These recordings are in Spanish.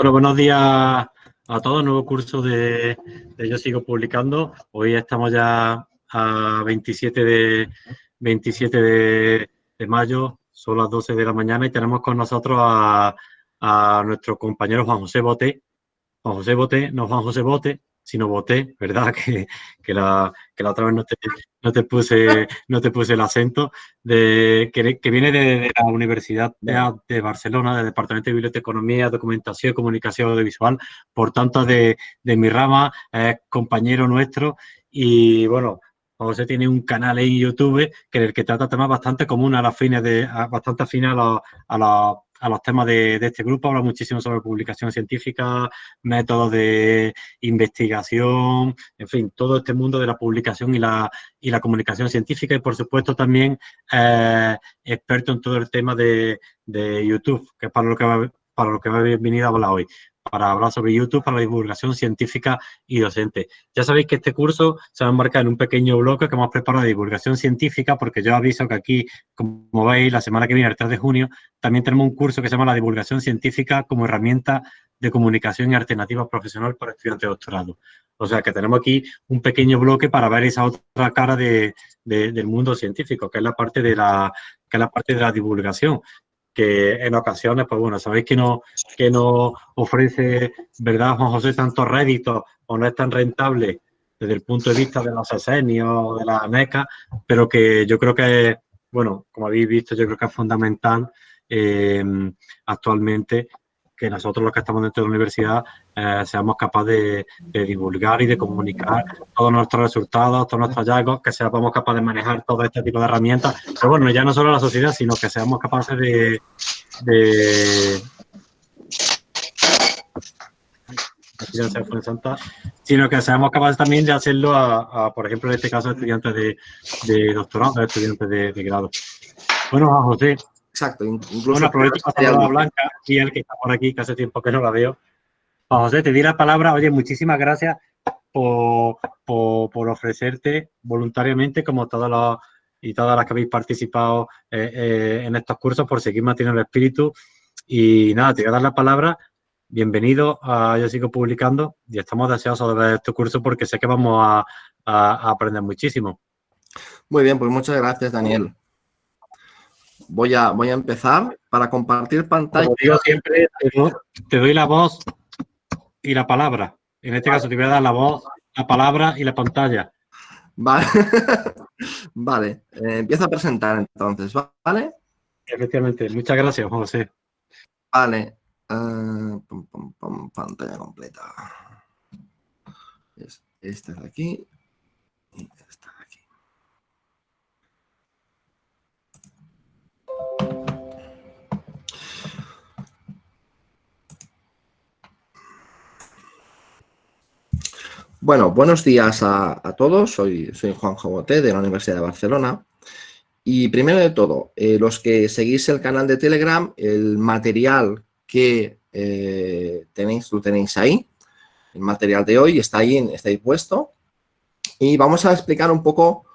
Bueno, buenos días a todos. Nuevo curso de, Yo Sigo Publicando. Hoy estamos ya a 27 de, 27 de, mayo, son las 12 de la mañana y tenemos con nosotros a, a nuestro compañero Juan José Bote. Juan José Bote, no Juan José Bote, sino Bote, ¿verdad? Que, que, la, que la otra vez no te, no te, puse, no te puse el acento, de, que, que viene de, la Universidad de, de, Barcelona, del Departamento de Biblioteconomía, Documentación y Comunicación Audiovisual, por tanto de, de mi rama, es compañero nuestro y bueno, José tiene un canal en YouTube que en el que trata temas bastante comunes a las fines de, bastante afines a, los, a, los, a los temas de, de, este grupo. Habla muchísimo sobre publicación científica, métodos de investigación, en fin, todo este mundo de la publicación y la, y la comunicación científica y, por supuesto, también eh, experto en todo el tema de, de YouTube, que es para lo que va, para lo que va a venir a hablar hoy para hablar sobre YouTube, para la divulgación científica y docente. Ya sabéis que este curso se va a enmarcar en un pequeño bloque que hemos preparado de divulgación científica, porque yo aviso que aquí, como veis, la semana que viene, el 3 de junio, también tenemos un curso que se llama la divulgación científica como herramienta de comunicación y alternativa profesional para estudiantes de doctorado. O sea que tenemos aquí un pequeño bloque para ver esa otra cara de, del mundo científico, que es la parte de la, que es la parte de la divulgación que en ocasiones, pues bueno, sabéis que no, que no ofrece, ¿verdad, Juan José, tantos réditos o no es tan rentable desde el punto de vista de los esenios o de la NECA, pero que yo creo que, bueno, como habéis visto, yo creo que es fundamental eh, actualmente que nosotros los que estamos dentro de la universidad eh, seamos capaces de, divulgar y de comunicar todos nuestros resultados, todos nuestros hallazgos, que seamos capaces de manejar todo este tipo de herramientas. Pero bueno, ya no solo la sociedad, sino que seamos capaces de, sino que seamos capaces también de hacerlo a, por ejemplo, en este caso, estudiantes de, de doctorado, estudiantes de, de grado. Bueno, José, Exacto. Incluso bueno, aprovecho para la Blanca y el que está por aquí, que hace tiempo que no la veo. José, te di la palabra. Oye, muchísimas gracias por, por, ofrecerte voluntariamente, como todos los y todas las que habéis participado eh, eh, en estos cursos, por seguir manteniendo el espíritu. Y nada, te voy a dar la palabra. Bienvenido a Yo Sigo Publicando y estamos deseosos de ver este curso porque sé que vamos a, a aprender muchísimo. Muy bien, pues muchas gracias, Daniel voy a, voy a empezar para compartir pantalla. Como digo siempre, te doy, la voz y la palabra. En este caso te voy a dar la voz, la palabra y la pantalla. Vale, vale. Eh, empiezo a presentar entonces, ¿vale? Efectivamente. Muchas gracias, José. Vale. Uh, pantalla completa. Esta es aquí. Bueno, buenos días a, todos. Soy, Juan Jaboté de la Universidad de Barcelona. Y primero de todo, eh, los que seguís el canal de Telegram, el material que eh, tenéis, lo tenéis ahí. El material de hoy está ahí, está ahí puesto. Y vamos a explicar un poco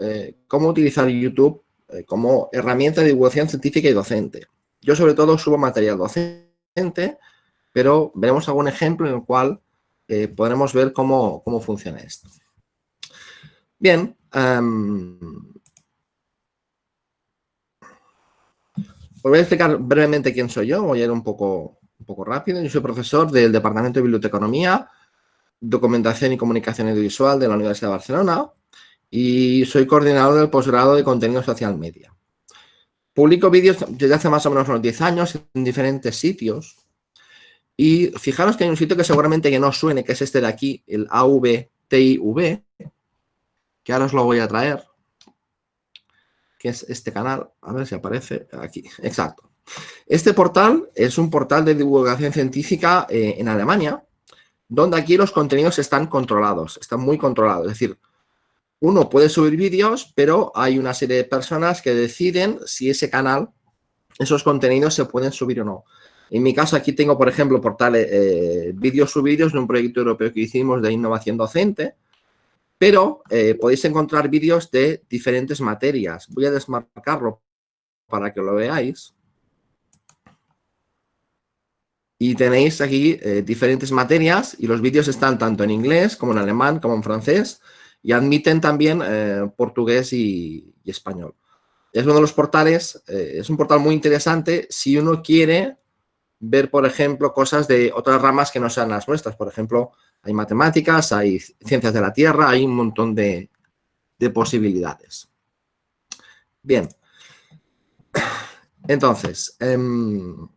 eh, cómo utilizar YouTube como herramienta de divulgación científica y docente. Yo sobre todo subo material docente, pero veremos algún ejemplo en el cual podremos ver cómo, funciona esto. Bien. Em, os voy a explicar brevemente quién soy yo. Voy a ir un poco, un poco rápido. Yo soy profesor del Departamento de Biblioteconomía, Documentación y Comunicación Audiovisual de la Universidad de Barcelona y soy coordinador del posgrado de contenido social media. Publico vídeos desde hace más o menos unos 10 años en diferentes sitios y fijaros que hay un sitio que seguramente que no suene, que es este de aquí, el AVTIV, que ahora os lo voy a traer, que es este canal, a ver si aparece aquí, exacto. Este portal es un portal de divulgación científica eh, en Alemania, donde aquí los contenidos están controlados, están muy controlados, es decir, uno puede subir vídeos, pero hay una serie de personas que deciden si ese canal, esos contenidos se pueden subir o no. En mi caso aquí tengo, por ejemplo, portales, eh, vídeos subidos de un proyecto europeo que hicimos de innovación docente, pero eh, podéis encontrar vídeos de diferentes materias. Voy a desmarcarlo para que lo veáis. Y tenéis aquí eh, diferentes materias y los vídeos están tanto en inglés como en alemán como en francés y admiten también eh, portugués y, español. Es uno de los portales, eh, es un portal muy interesante si uno quiere ver, por ejemplo, cosas de otras ramas que no sean las nuestras. Por ejemplo, hay matemáticas, hay ciencias de la Tierra, hay un montón de, de posibilidades. Bien. Entonces, em,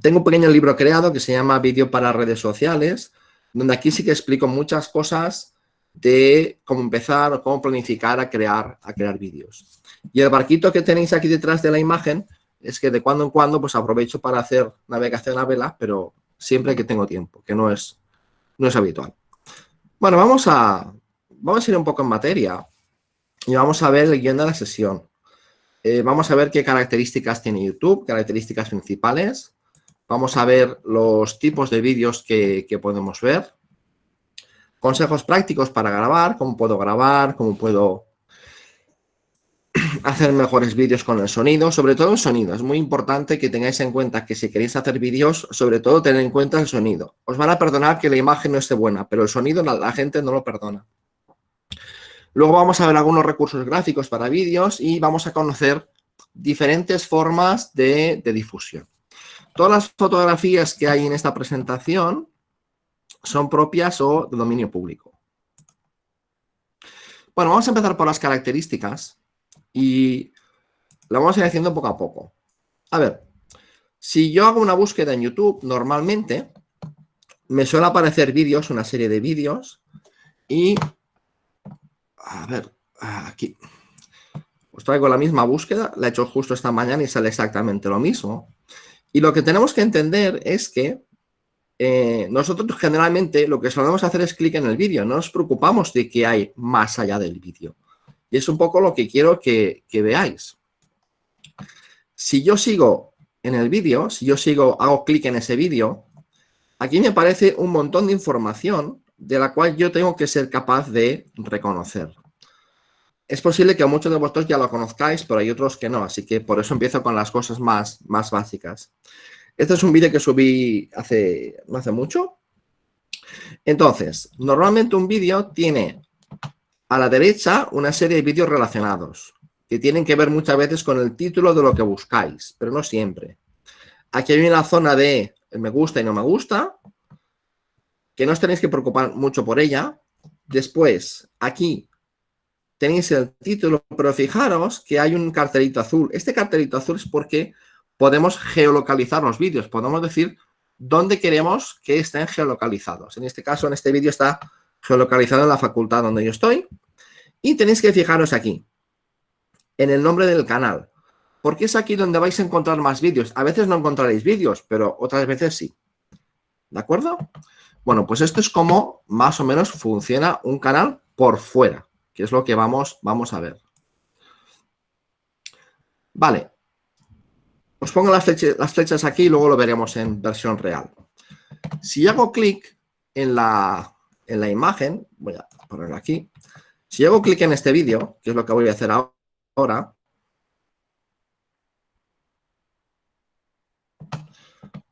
tengo un pequeño libro creado que se llama Vídeo para redes sociales, donde aquí sí que explico muchas cosas de cómo empezar o cómo planificar a crear, a crear vídeos. Y el barquito que tenéis aquí detrás de la imagen es que de cuando en cuando pues aprovecho para hacer navegación a vela, pero siempre que tengo tiempo, que no es, no es habitual. Bueno, vamos a, vamos a ir un poco en materia y vamos a ver el guion de la sesión. Eh, vamos a ver qué características tiene YouTube, características principales. Vamos a ver los tipos de vídeos que, podemos ver. Consejos prácticos para grabar, cómo puedo grabar, cómo puedo hacer mejores vídeos con el sonido, sobre todo el sonido. Es muy importante que tengáis en cuenta que si queréis hacer vídeos, sobre todo tened en cuenta el sonido. Os van a perdonar que la imagen no esté buena, pero el sonido la gente no lo perdona. Luego vamos a ver algunos recursos gráficos para vídeos y vamos a conocer diferentes formas de, difusión. Todas las fotografías que hay en esta presentación son propias o de dominio público. Bueno, vamos a empezar por las características y lo vamos a ir haciendo poco a poco. A ver, si yo hago una búsqueda en YouTube, normalmente me suele aparecer vídeos, una serie de vídeos, y a ver, aquí. Os traigo la misma búsqueda, la he hecho justo esta mañana y sale exactamente lo mismo. Y lo que tenemos que entender es que eh, nosotros generalmente lo que solemos hacer es clic en el vídeo, no nos preocupamos de qué hay más allá del vídeo. Y es un poco lo que quiero que, veáis. Si yo sigo en el vídeo, si yo sigo, hago clic en ese vídeo, aquí me aparece un montón de información de la cual yo tengo que ser capaz de reconocer. Es posible que muchos de vosotros ya lo conozcáis, pero hay otros que no, así que por eso empiezo con las cosas más, más básicas. Este es un vídeo que subí hace, no hace mucho. Entonces, normalmente un vídeo tiene a la derecha una serie de vídeos relacionados, que tienen que ver muchas veces con el título de lo que buscáis, pero no siempre. Aquí hay una zona de me gusta y no me gusta, que no os tenéis que preocupar mucho por ella. Después, aquí tenéis el título, pero fijaros que hay un cartelito azul. Este cartelito azul es porque podemos geolocalizar los vídeos. Podemos decir dónde queremos que estén geolocalizados. En este caso, en este vídeo está geolocalizado en la facultad donde yo estoy. Y tenéis que fijaros aquí, en el nombre del canal. Porque es aquí donde vais a encontrar más vídeos. A veces no encontraréis vídeos, pero otras veces sí. ¿De acuerdo? Bueno, pues esto es como más o menos funciona un canal por fuera, que es lo que vamos, vamos a ver. Vale. Os pongo las flechas, las flechas aquí y luego lo veremos en versión real. Si hago clic en la, en la imagen, voy a ponerlo aquí. Si hago clic en este vídeo, que es lo que voy a hacer ahora,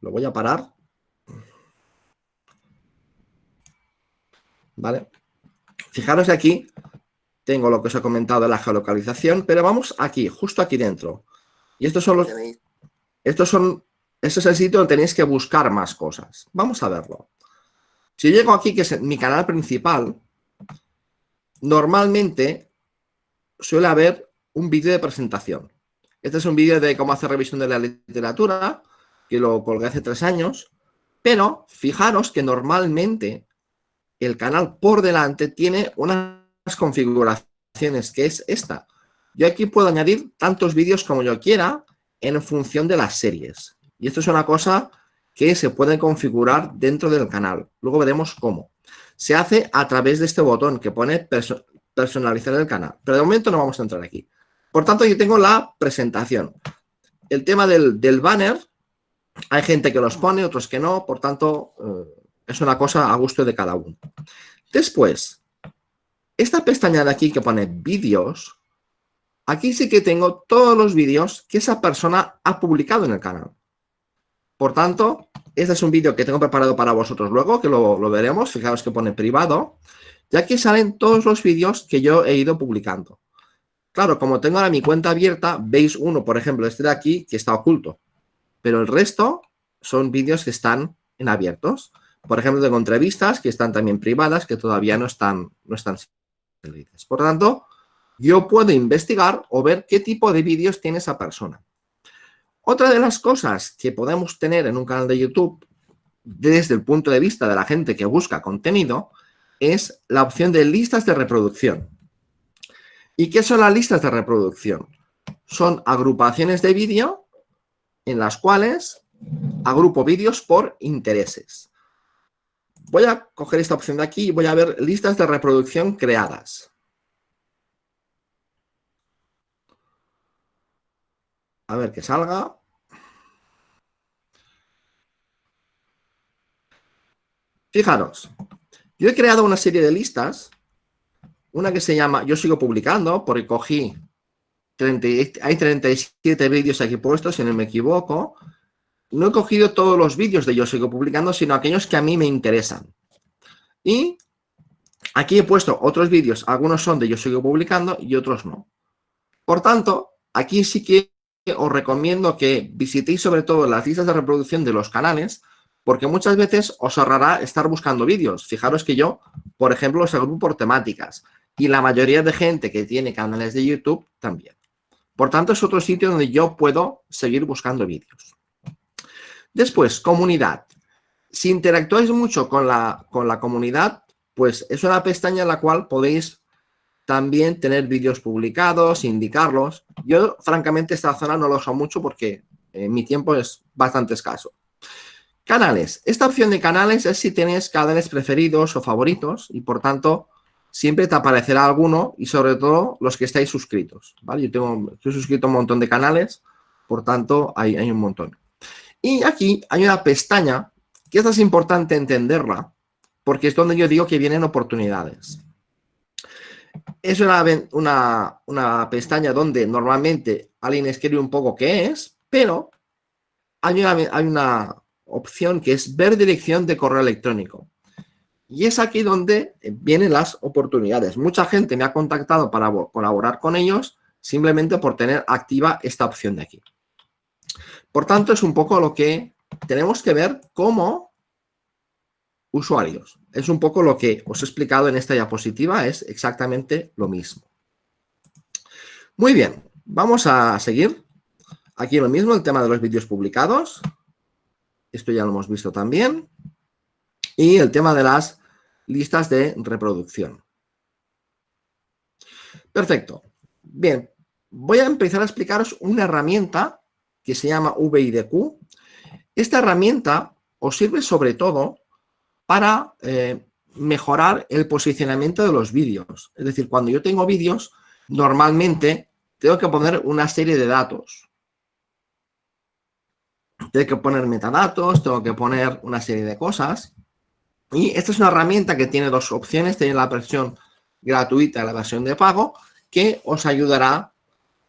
lo voy a parar ¿vale? Fijaros aquí, tengo lo que os he comentado de la geolocalización, pero vamos aquí, justo aquí dentro. Y estos son los... Estos son... Este es el sitio donde tenéis que buscar más cosas. Vamos a verlo. Si llego aquí, que es mi canal principal, normalmente suele haber un vídeo de presentación. Este es un vídeo de cómo hacer revisión de la literatura, que lo colgué hace tres años, pero fijaros que normalmente el canal por delante tiene unas configuraciones, que es esta. Yo aquí puedo añadir tantos vídeos como yo quiera en función de las series. Y esto es una cosa que se puede configurar dentro del canal. Luego veremos cómo. Se hace a través de este botón que pone personalizar el canal. Pero de momento no vamos a entrar aquí. Por tanto, yo tengo la presentación. El tema del, banner, hay gente que los pone, otros que no. Por tanto, eh, es una cosa a gusto de cada uno. Después, esta pestaña de aquí que pone vídeos, aquí sí que tengo todos los vídeos que esa persona ha publicado en el canal. Por tanto, Este es un vídeo que tengo preparado para vosotros luego, que lo, veremos. Fijaos que pone privado. Y aquí salen todos los vídeos que yo he ido publicando. Claro, como tengo ahora mi cuenta abierta, veis uno, por ejemplo, este de aquí, que está oculto. Pero el resto son vídeos que están en abiertos. Por ejemplo, tengo entrevistas que están también privadas, que todavía no están, no están Por tanto, yo puedo investigar o ver qué tipo de vídeos tiene esa persona. Otra de las cosas que podemos tener en un canal de YouTube, desde el punto de vista de la gente que busca contenido, es la opción de listas de reproducción. ¿Y qué son las listas de reproducción? Son agrupaciones de vídeo en las cuales agrupo vídeos por intereses. Voy a coger esta opción de aquí y voy a ver listas de reproducción creadas. A ver que salga. Fijaros, yo he creado una serie de listas, una que se llama Yo sigo publicando, porque cogí, hay 37 vídeos aquí puestos, si no me equivoco. No he cogido todos los vídeos de Yo sigo publicando, sino aquellos que a mí me interesan. Y aquí he puesto otros vídeos, algunos son de Yo sigo publicando y otros no. Por tanto, aquí sí que os recomiendo que visitéis sobre todo las listas de reproducción de los canales, porque muchas veces os ahorrará estar buscando vídeos. Fijaros que yo, por ejemplo, los agrupo por temáticas y la mayoría de gente que tiene canales de YouTube también. Por tanto, es otro sitio donde yo puedo seguir buscando vídeos. Después, comunidad. Si interactuáis mucho con la, con la comunidad, pues es una pestaña en la cual podéis también tener vídeos publicados, indicarlos. Yo, francamente, esta zona no lo uso mucho porque eh, mi tiempo es bastante escaso. Canales. Esta opción de canales es si tienes canales preferidos o favoritos y, por tanto, siempre te aparecerá alguno y, sobre todo, los que estáis suscritos. ¿vale? Yo tengo, estoy suscrito a un montón de canales, por tanto, hay, hay un montón. Y aquí hay una pestaña que es importante entenderla porque es donde yo digo que vienen oportunidades. Es una, una, pestaña donde normalmente alguien escribe un poco qué es, pero hay una, hay una opción que es ver dirección de correo electrónico. Y es aquí donde vienen las oportunidades. Mucha gente me ha contactado para colaborar con ellos simplemente por tener activa esta opción de aquí. Por tanto, es un poco lo que tenemos que ver cómo usuarios. Es un poco lo que os he explicado en esta diapositiva, es exactamente lo mismo. Muy bien, vamos a seguir. Aquí lo mismo, el tema de los vídeos publicados. Esto ya lo hemos visto también. Y el tema de las listas de reproducción. Perfecto. Bien, voy a empezar a explicaros una herramienta que se llama VIDQ. Esta herramienta os sirve sobre todo para eh, mejorar el posicionamiento de los vídeos. Es decir, cuando yo tengo vídeos, normalmente tengo que poner una serie de datos. Tengo que poner metadatos, tengo que poner una serie de cosas. Y esta es una herramienta que tiene dos opciones. Tiene la versión gratuita y la versión de pago, que os ayudará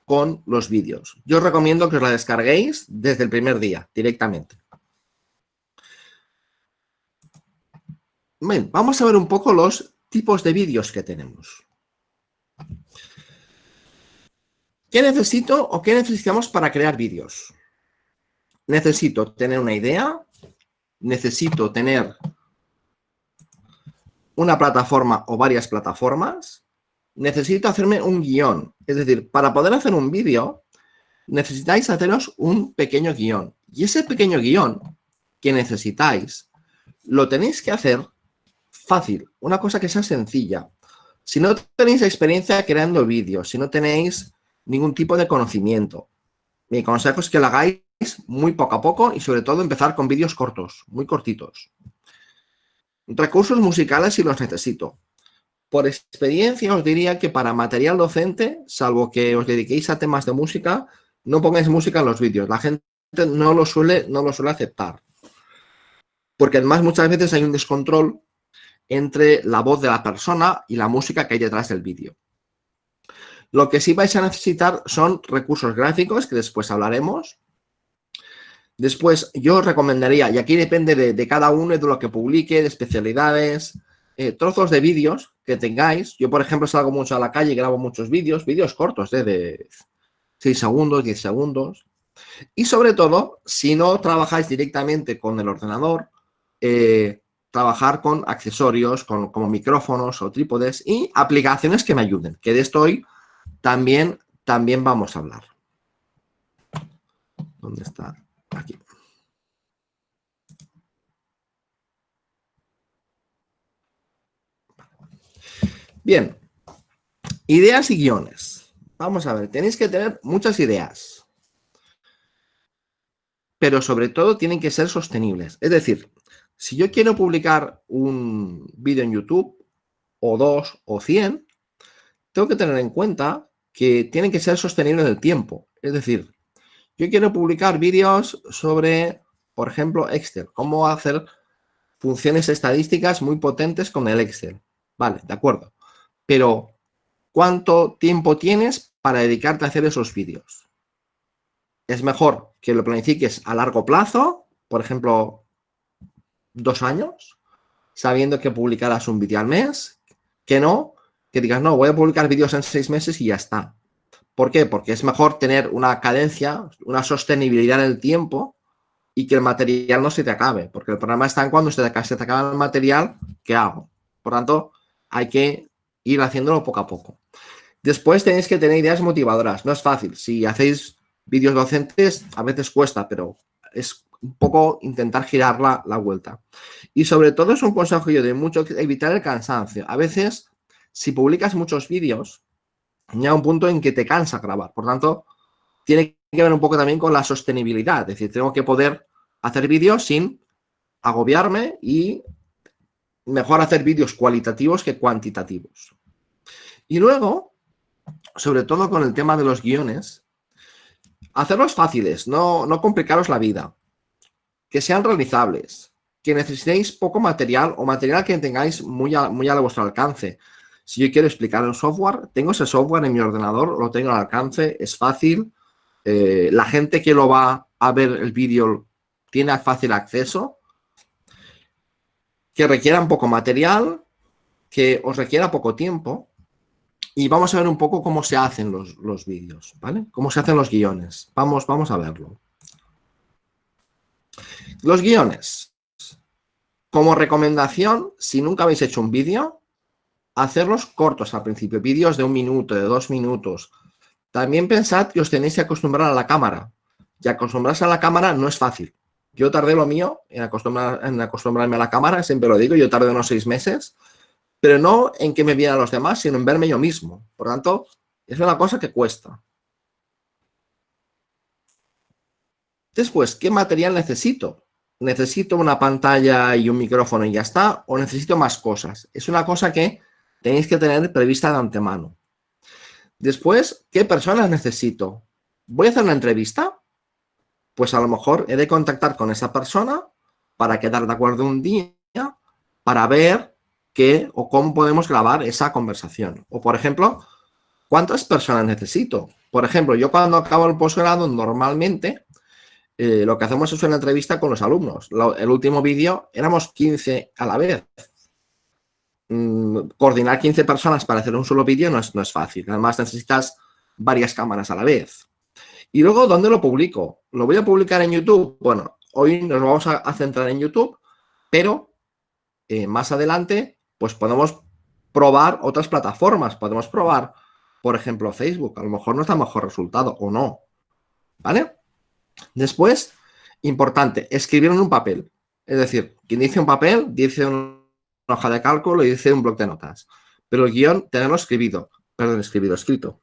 con los vídeos. Yo os recomiendo que os la descarguéis desde el primer día, directamente. Vamos a ver un poco los tipos de vídeos que tenemos. ¿Qué necesito o qué necesitamos para crear vídeos? Necesito tener una idea, necesito tener una plataforma o varias plataformas, necesito hacerme un guion. Es decir, para poder hacer un vídeo, necesitáis haceros un pequeño guion. Y ese pequeño guion que necesitáis, lo tenéis que hacer fácil, una cosa que sea sencilla. Si no tenéis experiencia creando vídeos, si no tenéis ningún tipo de conocimiento, mi consejo es que lo hagáis muy poco a poco y sobre todo empezar con vídeos cortos, muy cortitos. Recursos musicales si los necesito. Por experiencia os diría que para material docente, salvo que os dediquéis a temas de música, no pongáis música en los vídeos. La gente no lo suele, no lo suele aceptar. Porque además muchas veces hay un descontrol entre la voz de la persona y la música que hay detrás del vídeo. Lo que sí vais a necesitar son recursos gráficos, que después hablaremos. Después, yo recomendaría, y aquí depende de, cada uno, de lo que publique, de especialidades, eh, trozos de vídeos que tengáis. Yo, por ejemplo, salgo mucho a la calle y grabo muchos vídeos, vídeos cortos, ¿eh? de 6 segundos, 10 segundos. Y sobre todo, si no trabajáis directamente con el ordenador, eh, trabajar con accesorios como micrófonos o trípodes y aplicaciones que me ayuden, que de esto hoy también, también vamos a hablar. ¿Dónde está? Aquí. Bien, ideas y guiones. Vamos a ver, tenéis que tener muchas ideas. Pero sobre todo tienen que ser sostenibles. Es decir, si yo quiero publicar un vídeo en YouTube, o dos, o cien, tengo que tener en cuenta que tienen que ser sostenibles en el tiempo. Es decir, yo quiero publicar vídeos sobre, por ejemplo, Excel. Cómo hacer funciones estadísticas muy potentes con el Excel. Vale, de acuerdo pero ¿cuánto tiempo tienes para dedicarte a hacer esos vídeos? Es mejor que lo planifiques a largo plazo, por ejemplo, dos años, sabiendo que publicarás un vídeo al mes, que no, que digas, no, voy a publicar vídeos en seis meses y ya está. ¿Por qué? Porque es mejor tener una cadencia, una sostenibilidad en el tiempo y que el material no se te acabe, porque el problema está en cuando se te, se te acaba el material, ¿qué hago? Por tanto, hay que ir haciéndolo poco a poco. Después tenéis que tener ideas motivadoras. No es fácil. Si hacéis vídeos docentes, a veces cuesta, pero es un poco intentar girar la, vuelta. Y sobre todo es un consejo yo de mucho evitar el cansancio. A veces, si publicas muchos vídeos, llega un punto en que te cansa grabar. Por tanto, tiene que ver un poco también con la sostenibilidad. Es decir, tengo que poder hacer vídeos sin agobiarme y mejor hacer vídeos cualitativos que cuantitativos. Y luego, sobre todo con el tema de los guiones, hacerlos fáciles, no, no complicaros la vida, que sean realizables, que necesitéis poco material o material que tengáis muy a, muy a vuestro alcance. Si yo quiero explicar un software, tengo ese software en mi ordenador, lo tengo al alcance, es fácil. Eh, la gente que lo va a ver el vídeo tiene fácil acceso que requieran poco material, que os requiera poco tiempo. Y vamos a ver un poco cómo se hacen los, vídeos, ¿vale? Cómo se hacen los guiones. Vamos, vamos a verlo. Los guiones. Como recomendación, si nunca habéis hecho un vídeo, hacerlos cortos al principio. Vídeos de un minuto, de dos minutos. También pensad que os tenéis que acostumbrar a la cámara. Y acostumbrarse a la cámara no es fácil. Yo tardé lo mío en, acostumbrarme a la cámara, siempre lo digo, yo tardé unos seis meses, pero no en que me vieran los demás, sino en verme yo mismo. Por tanto, es una cosa que cuesta. Después, ¿qué material necesito? ¿Necesito una pantalla y un micrófono y ya está? ¿O necesito más cosas? Es una cosa que tenéis que tener prevista de antemano. Después, ¿qué personas necesito? ¿Voy a hacer una entrevista? pues a lo mejor he de contactar con esa persona para quedar de acuerdo un día para ver qué o cómo podemos grabar esa conversación. O, por ejemplo, ¿cuántas personas necesito? Por ejemplo, yo cuando acabo el posgrado, normalmente eh, lo que hacemos es una entrevista con los alumnos. el último vídeo éramos 15 a la vez. Mm, coordinar 15 personas para hacer un solo vídeo no es, no es fácil. Además, necesitas varias cámaras a la vez. Y luego, ¿dónde lo publico? ¿Lo voy a publicar en YouTube? Bueno, hoy nos vamos a, centrar en YouTube, pero eh, más adelante, pues podemos probar otras plataformas. Podemos probar, por ejemplo, Facebook. A lo mejor nos da mejor resultado o no. ¿Vale? Después, importante, escribir en un papel. Es decir, quien dice un papel, dice una hoja de cálculo y dice un bloc de notas. Pero el guion, tenerlo escrito. Perdón, escribido, escrito.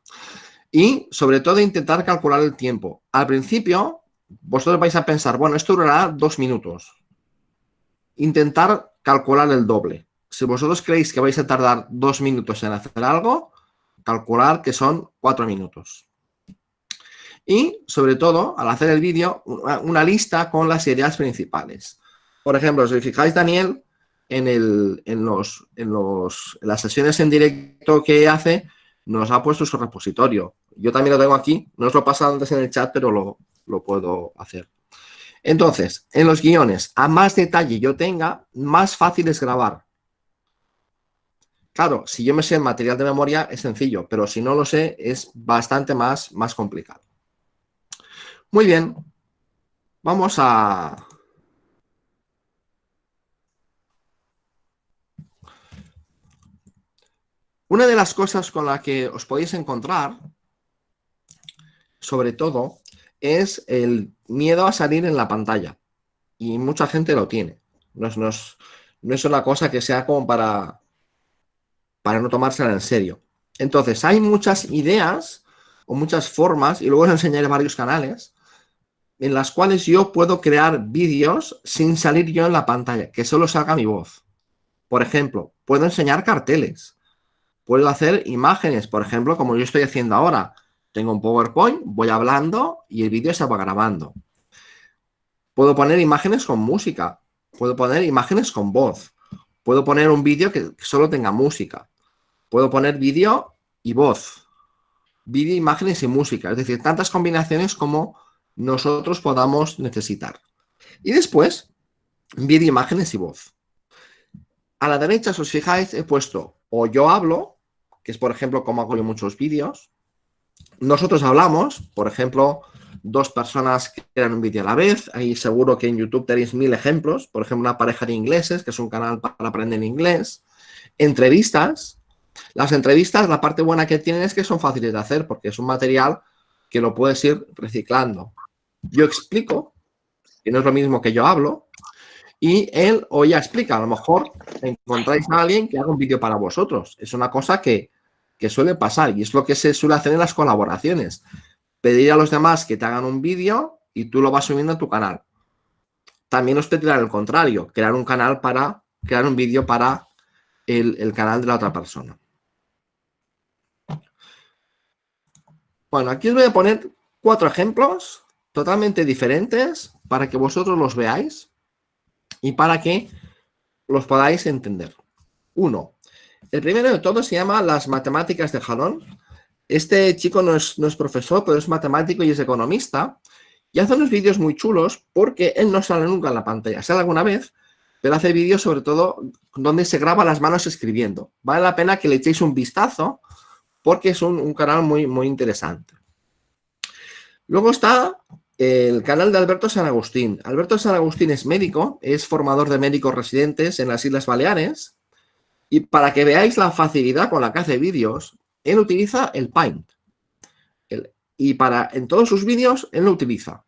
Y sobre todo intentar calcular el tiempo. Al principio, vosotros vais a pensar, bueno, esto durará dos minutos. Intentar calcular el doble. Si vosotros creéis que vais a tardar dos minutos en hacer algo, calcular que son cuatro minutos. Y, sobre todo, al hacer el vídeo, una lista con las ideas principales. Por ejemplo, si fijáis, Daniel, en, el, en, los, en, los, las sesiones en directo que hace, nos ha puesto su repositorio. Yo también lo tengo aquí, no os lo he pasado antes en el chat, pero lo, puedo hacer. Entonces, en los guiones, a más detalle yo tenga, más fácil es grabar. Claro, si yo me sé el material de memoria es sencillo, pero si no lo sé es bastante más, más complicado. Muy bien, vamos a... Una de las cosas con las que os podéis encontrar, sobre todo, es el miedo a salir en la pantalla. Y mucha gente lo tiene. No es, no es una cosa que sea como para, para no tomársela en serio. Entonces, hay muchas ideas o muchas formas, y luego os enseñaré varios canales, en las cuales yo puedo crear vídeos sin salir yo en la pantalla, que solo salga mi voz. Por ejemplo, puedo enseñar carteles, puedo hacer imágenes, por ejemplo, como yo estoy haciendo ahora. Tengo un PowerPoint, voy hablando y el vídeo se va grabando. Puedo poner imágenes con música, puedo poner imágenes con voz, puedo poner un vídeo que solo tenga música. Puedo poner vídeo y voz, vídeo, imágenes y música, es decir, tantas combinaciones como nosotros podamos necesitar. Y después, vídeo, imágenes y voz. A la derecha, si os fijáis, he puesto o yo hablo, que es por ejemplo como hago yo muchos vídeos. Nosotros hablamos, por ejemplo, dos personas que crean un vídeo a la vez. Ahí seguro que en YouTube tenéis mil ejemplos. Por ejemplo, una pareja de ingleses, que es un canal para aprender inglés. Entrevistas, las entrevistas, la parte buena que tienen es que son fáciles de hacer porque es un material que lo puedes ir reciclando. Yo explico, que no es lo mismo que yo hablo, y él o ella explica. A lo mejor encontráis a alguien que haga un vídeo para vosotros. Es una cosa que, que suele pasar y es lo que se suele hacer en las colaboraciones. Pedir a los demás que te hagan un vídeo y tú lo vas subiendo a tu canal. También os pedirán el contrario, crear un canal para, crear un vídeo para el, canal de la otra persona. Bueno, aquí os voy a poner cuatro ejemplos totalmente diferentes para que vosotros los veáis y para que los podáis entender. Uno, el primero de todos se llama las matemáticas de jalón. Este chico no es, no es profesor, pero es matemático y es economista. Y hace unos vídeos muy chulos porque él no sale nunca en la pantalla. Sale alguna vez, pero hace vídeos sobre todo donde se graba las manos escribiendo. Vale la pena que le echéis un vistazo porque es un, canal muy, muy interesante. Luego está el canal de Alberto San Agustín. Alberto San Agustín es médico, es formador de médicos residentes en las Islas Baleares y para que veáis la facilidad con la que hace vídeos, él utiliza el Paint. y para en todos sus vídeos él lo utiliza.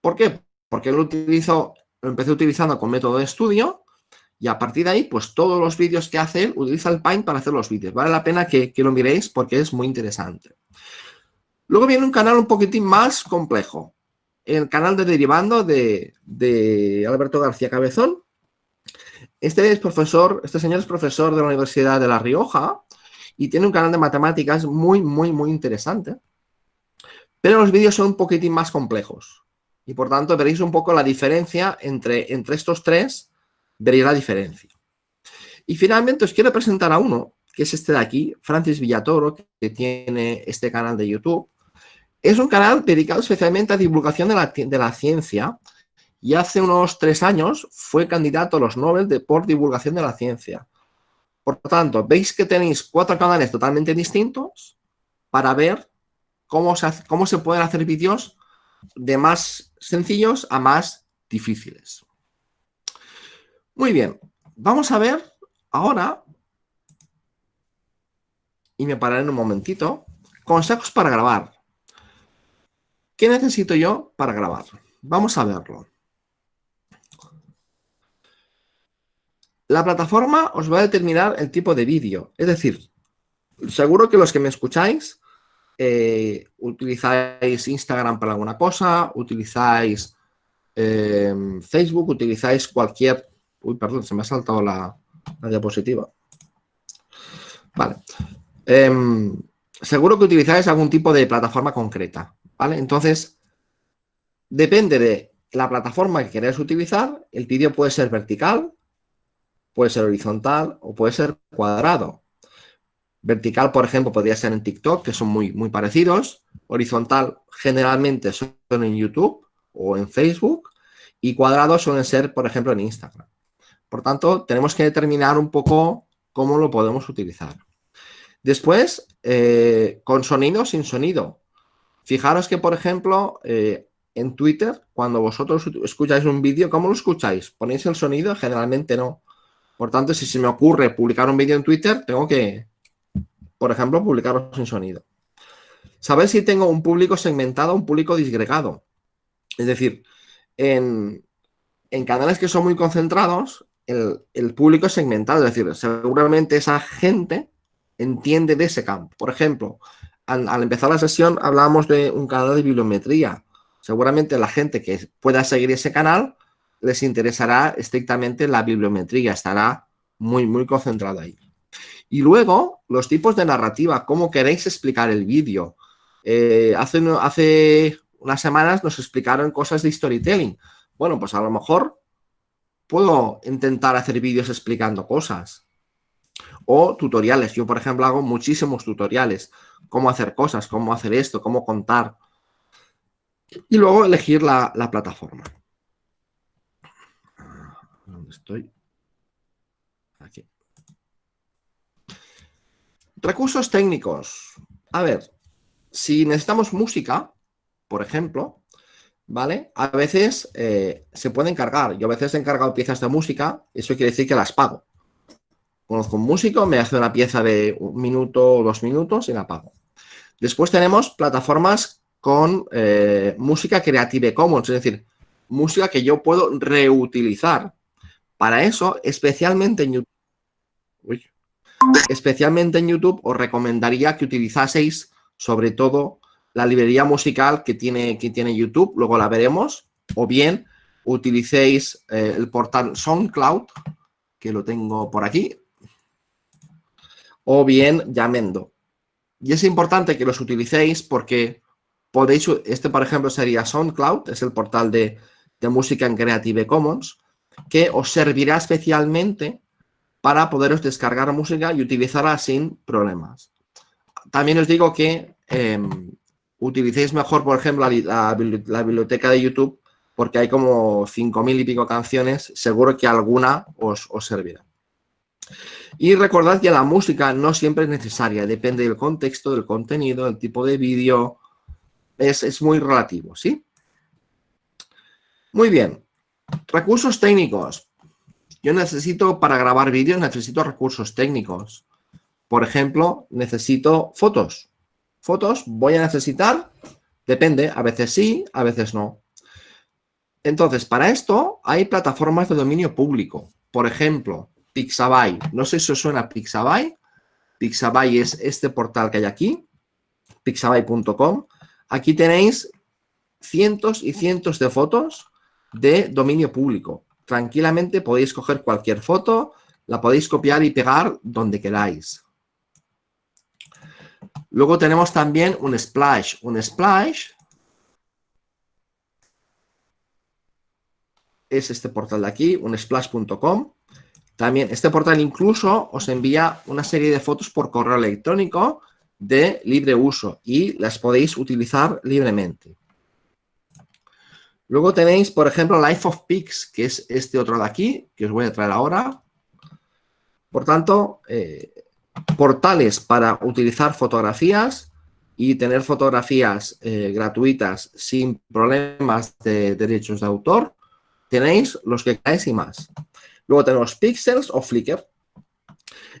¿Por qué? Porque él lo utilizó lo empecé utilizando con método de estudio y a partir de ahí, pues todos los vídeos que hace él, utiliza el Paint para hacer los vídeos. Vale la pena que, lo miréis porque es muy interesante. Luego viene un canal un poquitín más complejo. El canal de Derivando de, Alberto García Cabezón. Este es profesor, este señor es profesor de la Universidad de La Rioja y tiene un canal de matemáticas muy, muy, muy interesante. Pero los vídeos son un poquitín más complejos. Y por tanto veréis un poco la diferencia entre, entre estos tres, veréis la diferencia. Y finalmente os quiero presentar a uno, que es este de aquí, Francis Villatoro, que tiene este canal de YouTube. Es un canal dedicado especialmente a divulgación de la, ciencia y hace unos tres años fue candidato a los Nobel de, por divulgación de la ciencia. Por lo tanto, veis que tenéis cuatro canales totalmente distintos para ver cómo se, cómo se pueden hacer vídeos de más sencillos a más difíciles. Muy bien, vamos a ver ahora, y me pararé en un momentito, consejos para grabar. ¿Qué necesito yo para grabar? Vamos a verlo. La plataforma os va a determinar el tipo de vídeo. Es decir, seguro que los que me escucháis eh, utilizáis Instagram para alguna cosa, utilizáis eh, Facebook, utilizáis cualquier... Uy, perdón, se me ha saltado la, diapositiva. Vale. Em, seguro que utilizáis algún tipo de plataforma concreta, ¿vale? Entonces, depende de la plataforma que queráis utilizar, el vídeo puede ser vertical, puede ser horizontal o puede ser cuadrado. Vertical, por ejemplo, podría ser en TikTok, que son muy, muy parecidos. Horizontal, generalmente son en YouTube o en Facebook. y cuadrados suelen ser, por ejemplo, en Instagram. Por tanto, tenemos que determinar un poco cómo lo podemos utilizar. Después, eh, con sonido o sin sonido. Fijaros que, por ejemplo, eh, en Twitter, cuando vosotros escucháis un vídeo, ¿cómo lo escucháis? ¿Ponéis el sonido? Generalmente no. Por tanto, si se me ocurre publicar un vídeo en Twitter, tengo que, por ejemplo, publicarlo sin sonido. Saber si tengo un público segmentado o un público disgregado. Es decir, en, canales que son muy concentrados, el, público es segmentado. Es decir, seguramente esa gente entiende de ese campo. Por ejemplo, al, empezar la sesión hablábamos de un canal de bibliometría seguramente la gente que pueda seguir ese canal les interesará estrictamente la bibliometría, estará muy, muy concentrado ahí. Y luego, los tipos de narrativa, cómo queréis explicar el vídeo. Eh, hace, hace unas semanas nos explicaron cosas de storytelling. Bueno, pues a lo mejor puedo intentar hacer vídeos explicando cosas. O tutoriales. Yo, por ejemplo, hago muchísimos tutoriales. Cómo hacer cosas, cómo hacer esto, cómo contar. Y luego elegir la, plataforma. ¿Dónde estoy? Aquí. Recursos técnicos. A ver, si necesitamos música, por ejemplo, ¿vale? A veces eh, se pueden cargar. Yo a veces he encargado piezas de música, eso quiere decir que las pago. Conozco un músico, me hace una pieza de un minuto o dos minutos y la pago. Después tenemos plataformas con eh, música Creative Commons, es decir, música que yo puedo reutilizar. Para eso, especialmente en YouTube, especialmente en YouTube, os recomendaría que utilizaseis sobre todo la librería musical que tiene, que tiene YouTube, luego la veremos, o bien utilicéis eh, el portal SoundCloud, que lo tengo por aquí, o bien Yamendo. Y es importante que los utilicéis porque Podéis, este por ejemplo sería SoundCloud, es el portal de, música en Creative Commons, que os servirá especialmente para poderos descargar música y utilizarla sin problemas. También os digo que em, utilicéis mejor, por ejemplo, la, biblioteca de YouTube, porque hay como 5.000 y pico canciones, seguro que alguna os servirá. Y recordad que la música no siempre es necesaria, depende del contexto, del contenido, del tipo de vídeo, es, muy relativo, ¿sí? Muy bien. Recursos técnicos. Yo necesito, para grabar vídeos, necesito recursos técnicos. Por ejemplo, necesito fotos. Fotos voy a necesitar, depende, a veces sí, a veces no. Entonces, para esto hay plataformas de dominio público. Por ejemplo, Pixabay. No sé si os suena Pixabay. Pixabay es este portal que hay aquí, pixabay.com. Aquí tenéis cientos y cientos de fotos de dominio público. Tranquilamente podéis coger cualquier foto, la podéis copiar y pegar donde queráis. Luego tenemos también un splash. Un splash es este portal de aquí, un splash.com. También este portal incluso os envía una serie de fotos por correo electrónico de libre uso y las podéis utilizar libremente. Luego tenéis, por ejemplo, Life of Pics, que es este otro de aquí, que os voy a traer ahora. Por tanto, eh, portales para utilizar fotografías y tener fotografías eh, gratuitas sin problemas de derechos de autor. Tenéis los que queráis y más. Luego tenemos Pixels o Flickr.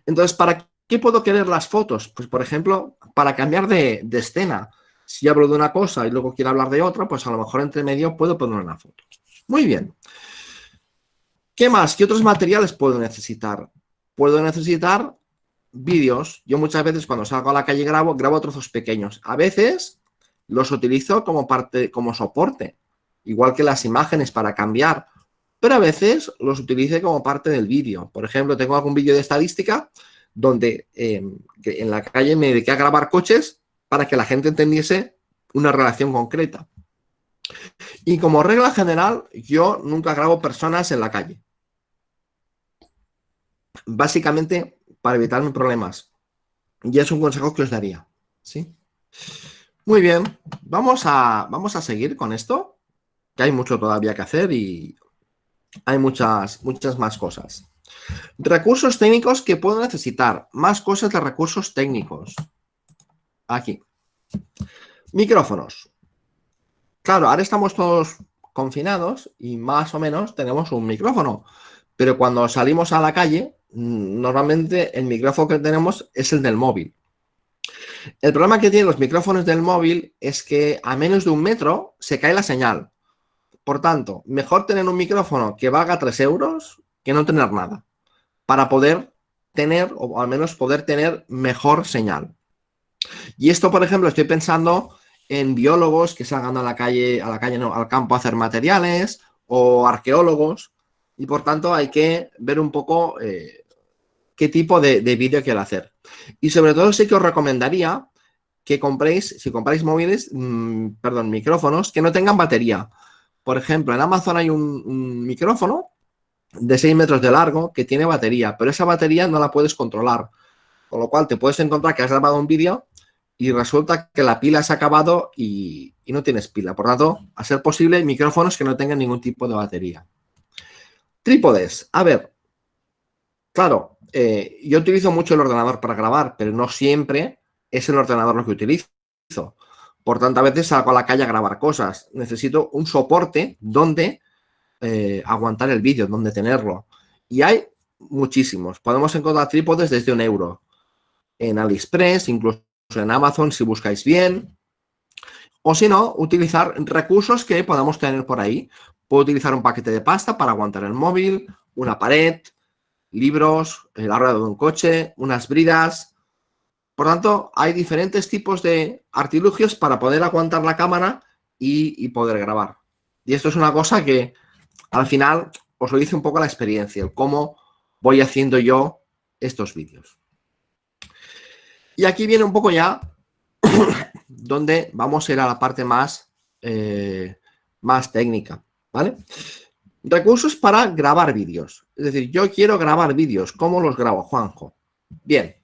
Entonces, para ¿Qué puedo querer las fotos? Pues, por ejemplo, para cambiar de, escena. Si hablo de una cosa y luego quiero hablar de otra, pues a lo mejor entre medio puedo poner una foto. Muy bien. ¿Qué más? ¿Qué otros materiales puedo necesitar? Puedo necesitar vídeos. Yo muchas veces cuando salgo a la calle grabo, grabo trozos pequeños. A veces los utilizo como parte, como soporte, igual que las imágenes para cambiar. Pero a veces los utilice como parte del vídeo. Por ejemplo, tengo algún vídeo de estadística donde em, en la calle me dediqué a grabar coches para que la gente entendiese una relación concreta. Y como regla general, yo nunca grabo personas en la calle. Básicamente para evitarme problemas. Y es un consejo que os daría. ¿sí? Muy bien, vamos a, vamos a seguir con esto. que hay mucho todavía que hacer y hay muchas, muchas más cosas. Recursos técnicos que puedo necesitar. Más cosas de recursos técnicos. Aquí. Micrófonos. Claro, ahora estamos todos confinados y más o menos tenemos un micrófono. Pero cuando salimos a la calle, mm, normalmente el micrófono que tenemos es el del móvil. El problema que tienen los micrófonos del móvil es que a menos de un metro se cae la señal. Por tanto, mejor tener un micrófono que valga 3 euros que no tener nada. Para poder tener, o al menos poder tener mejor señal. Y esto, por ejemplo, estoy pensando en biólogos que salgan a la calle, a la calle no, al campo a hacer materiales, o arqueólogos, y por tanto hay que ver un poco eh, qué tipo de, vídeo quiero hacer. Y sobre todo sí que os recomendaría que compréis, si compráis móviles, mm, perdón, micrófonos que no tengan batería. Por ejemplo, en Amazon hay un, micrófono de 6 metros de largo que tiene batería, pero esa batería no la puedes controlar. Con lo cual te puedes encontrar que has grabado un vídeo y resulta que la pila se ha acabado y, no tienes pila. Por tanto, a ser posible, micrófonos que no tengan ningún tipo de batería. Trípodes. A ver, claro, eh, yo utilizo mucho el ordenador para grabar, pero no siempre es el ordenador lo que utilizo. Por tanto, a veces salgo a la calle a grabar cosas. Necesito un soporte donde eh, aguantar el vídeo, donde tenerlo. Y hay muchísimos. Podemos encontrar trípodes desde un euro. En AliExpress, incluso en Amazon si buscáis bien. O si no, utilizar recursos que podamos tener por ahí. Puedo utilizar un paquete de pasta para aguantar el móvil, una pared, libros, la rueda de un coche, unas bridas. Por tanto, hay diferentes tipos de artilugios para poder aguantar la cámara y, poder grabar. Y esto es una cosa que al final os lo dice un poco la experiencia, el cómo voy haciendo yo estos vídeos. Y aquí viene un poco ya donde vamos a ir a la parte más, eh, más técnica. ¿vale? Recursos para grabar vídeos. Es decir, yo quiero grabar vídeos. ¿Cómo los grabo, Juanjo? Bien.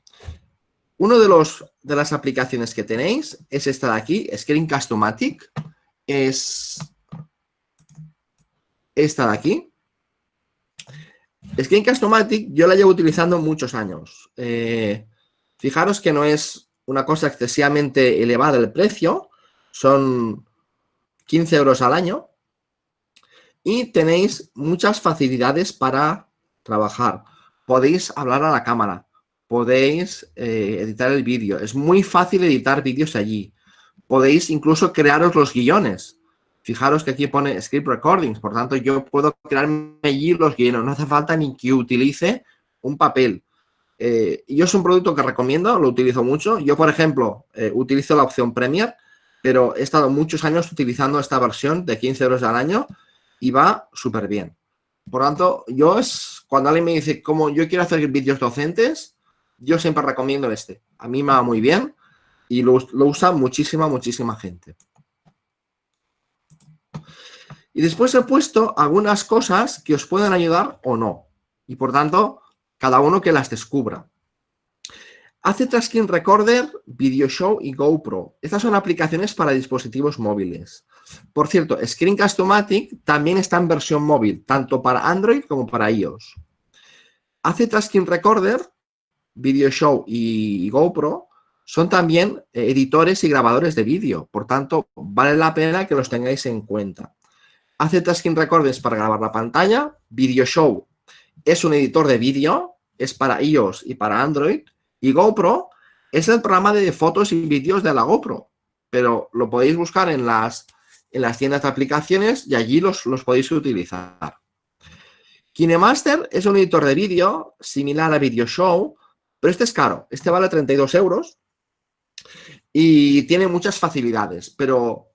Uno de, los, de las aplicaciones que tenéis es esta de aquí, Screencast-O-Matic. Es esta de aquí. Screencast-O-Matic yo la llevo utilizando muchos años. Eh, fijaros que no es una cosa excesivamente elevada el precio. Son 15 euros al año y tenéis muchas facilidades para trabajar. Podéis hablar a la cámara, podéis eh, editar el vídeo. Es muy fácil editar vídeos allí. Podéis incluso crearos los guiones. Fijaros que aquí pone script recordings, por tanto yo puedo crearme allí los guiones. No hace falta ni que utilice un papel. Eh, yo es un producto que recomiendo, lo utilizo mucho. Yo, por ejemplo, eh, utilizo la opción Premiere, pero he estado muchos años utilizando esta versión de 15 euros al año y va súper bien. Por tanto, yo es, cuando alguien me dice cómo yo quiero hacer vídeos docentes, yo siempre recomiendo este. A mí me va muy bien y lo, usa muchísima, muchísima gente. Y después he puesto algunas cosas que os pueden ayudar o no. Y por tanto, cada uno que las descubra. Hace Screen Recorder, Video Show y GoPro. Estas son aplicaciones para dispositivos móviles. Por cierto, Screencast-O-Matic también está en versión móvil, tanto para Android como para iOS. Hace Screen Recorder, Video Show y GoPro son también eh, editores y grabadores de vídeo. Por tanto, vale la pena que los tengáis en cuenta. Hace Screen Recorders para grabar la pantalla. Video Show es un editor de vídeo, es para iOS y para Android. Y GoPro es el programa de fotos y vídeos de la GoPro. Pero lo podéis buscar en las en las tiendas de aplicaciones y allí los, los podéis utilizar. KineMaster es un editor de vídeo similar a Video Show, pero este es caro. Este vale 32 euros y tiene muchas facilidades, pero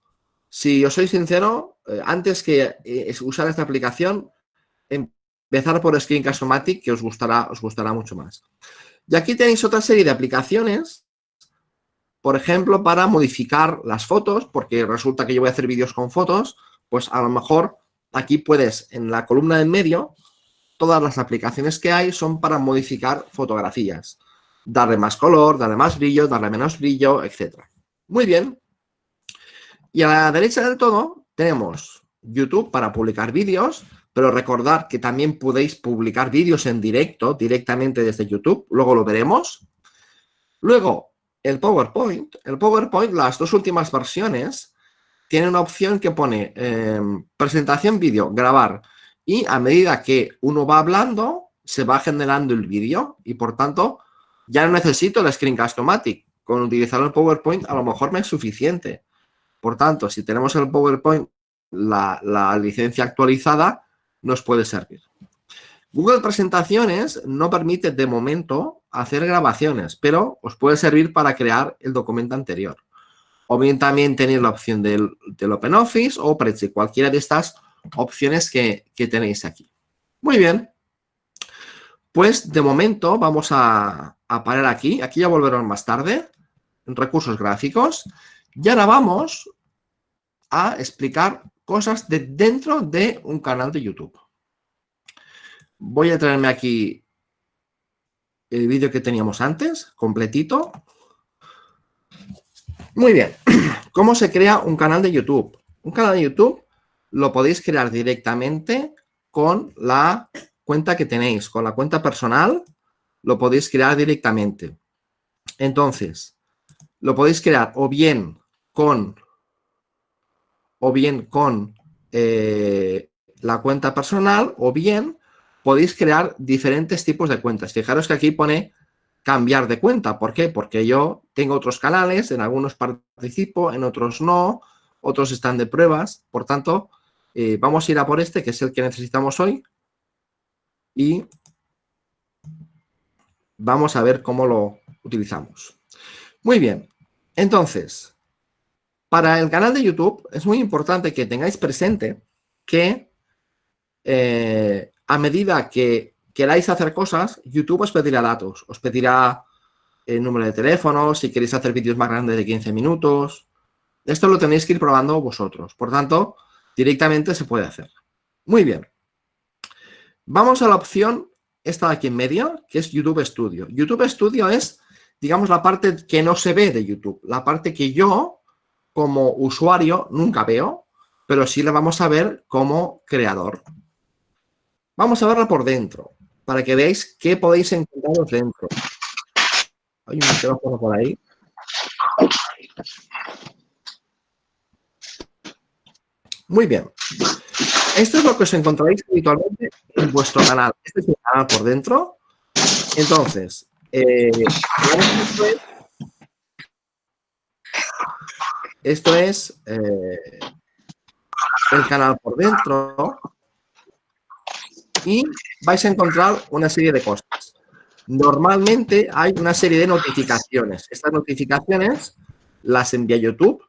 si os soy sincero, eh, antes que eh, usar esta aplicación, empezar por Screencast-O-Matic, que os gustará, os gustará mucho más. Y aquí tenéis otra serie de aplicaciones por ejemplo, para modificar las fotos, porque resulta que yo voy a hacer vídeos con fotos, pues a lo mejor aquí puedes, en la columna en medio, todas las aplicaciones que hay son para modificar fotografías. Darle más color, darle más brillo, darle menos brillo, etc. Muy bien. Y a la derecha del todo tenemos YouTube para publicar vídeos, pero recordad que también podéis publicar vídeos en directo directamente desde YouTube, luego lo veremos. Luego, el PowerPoint. El PowerPoint, las dos últimas versiones, tiene una opción que pone em, presentación vídeo, grabar, y a medida que uno va hablando, se va generando el vídeo y por tanto ya no necesito el Screencast-O-Matic. Con utilizar el PowerPoint a lo mejor me es suficiente. Por tanto, si tenemos el PowerPoint, la, licencia actualizada nos puede servir. Google Presentaciones no permite de momento hacer grabaciones, pero os puede servir para crear el documento anterior. O bien también tenéis la opción del, OpenOffice o Prezi, cualquiera de estas opciones que, tenéis aquí. Muy bien. Pues de momento vamos a, parar aquí. Aquí ya volveremos más tarde, en recursos gráficos. Y ahora vamos a explicar cosas de dentro de un canal de YouTube. Voy a traerme aquí el vídeo que teníamos antes, completito. Muy bien. ¿Cómo se crea un canal de YouTube? Un canal de YouTube lo podéis crear directamente con la cuenta que tenéis, con la cuenta personal, lo podéis crear directamente. Entonces, lo podéis crear o bien con, o bien con eh, la cuenta personal o bien podéis crear diferentes tipos de cuentas. Fijaros que aquí pone cambiar de cuenta. ¿Por qué? Porque yo tengo otros canales, en algunos participo, en otros no, otros están de pruebas. Por tanto, eh, vamos a ir a por este, que es el que necesitamos hoy y vamos a ver cómo lo utilizamos. Muy bien, entonces, para el canal de YouTube es muy importante que tengáis presente que eh, a medida que queráis hacer cosas, YouTube os pedirá datos, os pedirá el número de teléfono, si queréis hacer vídeos más grandes de 15 minutos. Esto lo tenéis que ir probando vosotros. Por tanto, directamente se puede hacer. Muy bien. Vamos a la opción, esta de aquí en medio, que es YouTube Studio. YouTube Studio es, digamos, la parte que no se ve de YouTube, la parte que yo, como usuario, nunca veo, pero sí la vamos a ver como creador. Vamos a verla por dentro, para que veáis qué podéis encontrar dentro. Hay un micrófono por ahí. Muy bien. Esto es lo que os encontraréis habitualmente en vuestro canal. Este es mi canal por dentro. Entonces, eh, esto es, eh, el canal por dentro y vais a encontrar una serie de cosas. Normalmente hay una serie de notificaciones. Estas notificaciones las envía YouTube,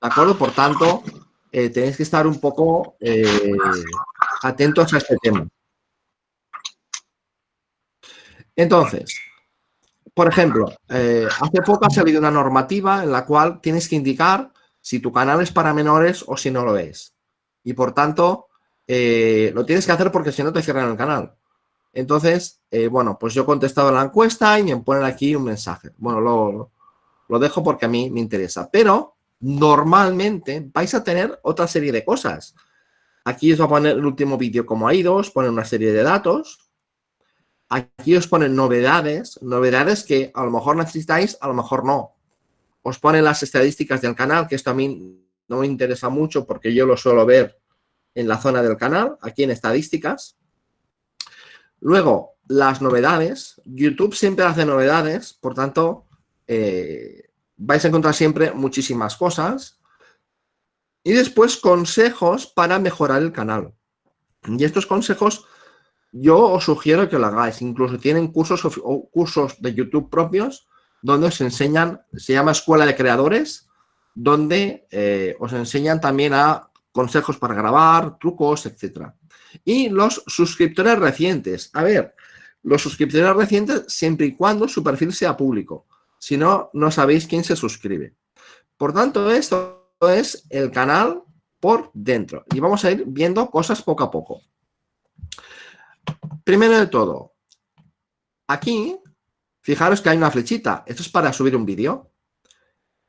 ¿de acuerdo? Por tanto, eh, tenéis que estar un poco eh, atentos a este tema. Entonces, por ejemplo, eh, hace poco ha salido una normativa en la cual tienes que indicar si tu canal es para menores o si no lo es. Y por tanto, lo tienes que hacer porque si no te cierran el canal. Entonces, bueno, pues yo he contestado la encuesta y me ponen aquí un mensaje. Bueno, lo, lo dejo porque a mí me interesa. Pero normalmente vais a tener otra serie de cosas. Aquí os va a poner el último vídeo como ha ido, os pone una serie de datos. Aquí os ponen novedades, novedades que a lo mejor necesitáis, a lo mejor no. Os ponen las estadísticas del canal, que esto a mí no me interesa mucho porque yo lo suelo ver en la zona del canal, aquí en estadísticas. Luego, las novedades. YouTube siempre hace novedades, por tanto, eh, vais a encontrar siempre muchísimas cosas. Y después consejos para mejorar el canal. Y estos consejos yo os sugiero que lo hagáis. Incluso tienen cursos cursos de YouTube propios donde os enseñan, se llama Escuela de Creadores, donde eh, os enseñan también a consejos para grabar, trucos, etc. Y los suscriptores recientes. A ver, los suscriptores recientes siempre y cuando su perfil sea público. Si no, no sabéis quién se suscribe. Por tanto, esto es el canal por dentro. Y vamos a ir viendo cosas poco a poco. Primero de todo, aquí, fijaros que hay una flechita. Esto es para subir un vídeo.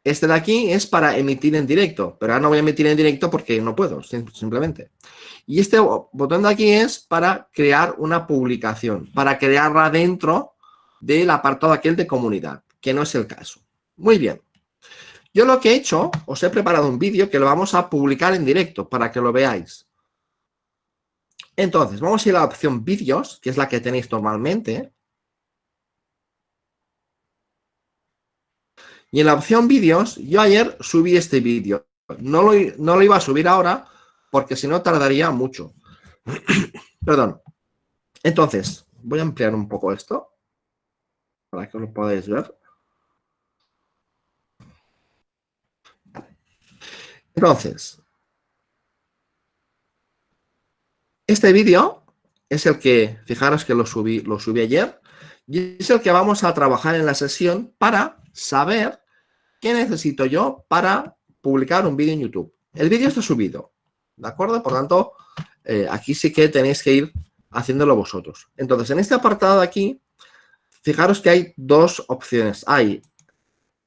Este de aquí es para emitir en directo, pero ahora no voy a emitir en directo porque no puedo, simplemente. Y este botón de aquí es para crear una publicación, para crearla dentro del apartado aquel de comunidad, que no es el caso. Muy bien. Yo lo que he hecho, os he preparado un vídeo que lo vamos a publicar en directo para que lo veáis. Entonces, vamos a ir a la opción vídeos, que es la que tenéis normalmente. Y en la opción vídeos, yo ayer subí este vídeo. No lo, iba a subir ahora porque si no tardaría mucho. Perdón. Entonces, voy a ampliar un poco esto para que lo podáis ver. Entonces, este vídeo es el que, fijaros que lo subí, lo subí ayer, y es el que vamos a trabajar en la sesión para saber qué necesito yo para publicar un vídeo en YouTube. El vídeo está subido, ¿de acuerdo? Por tanto, eh, aquí sí que tenéis que ir haciéndolo vosotros. Entonces, en este apartado de aquí, fijaros que hay dos opciones. Hay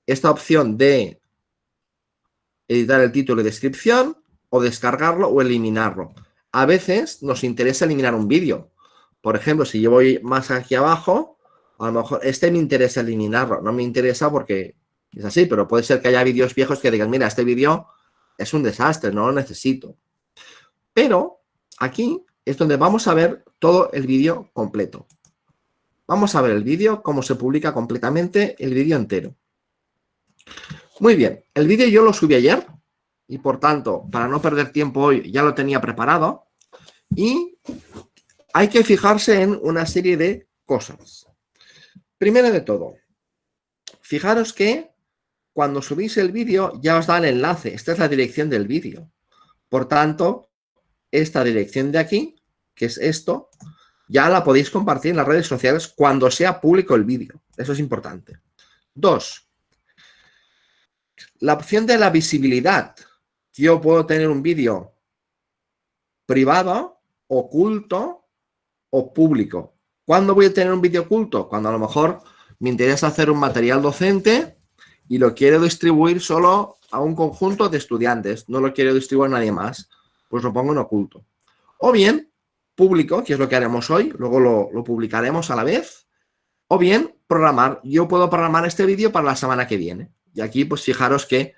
esta opción de editar el título y descripción, o descargarlo o eliminarlo. A veces nos interesa eliminar un vídeo. Por ejemplo, si yo voy más aquí abajo, a lo mejor este me interesa eliminarlo. No me interesa porque es así, pero puede ser que haya vídeos viejos que digan, mira, este vídeo es un desastre, no lo necesito. Pero aquí es donde vamos a ver todo el vídeo completo. Vamos a ver el vídeo, cómo se publica completamente el vídeo entero. Muy bien, el vídeo yo lo subí ayer y por tanto, para no perder tiempo hoy, ya lo tenía preparado. Y hay que fijarse en una serie de cosas. Primero de todo, fijaros que cuando subís el vídeo ya os da el enlace. Esta es la dirección del vídeo. Por tanto, esta dirección de aquí, que es esto, ya la podéis compartir en las redes sociales cuando sea público el vídeo. Eso es importante. Dos, la opción de la visibilidad. Yo puedo tener un vídeo privado, oculto o público. ¿Cuándo voy a tener un vídeo oculto? Cuando a lo mejor me interesa hacer un material docente y lo quiero distribuir solo a un conjunto de estudiantes. No lo quiero distribuir a nadie más. Pues lo pongo en oculto. O bien, público, que es lo que haremos hoy. Luego lo, lo publicaremos a la vez. O bien, programar. Yo puedo programar este vídeo para la semana que viene. Y aquí, pues fijaros que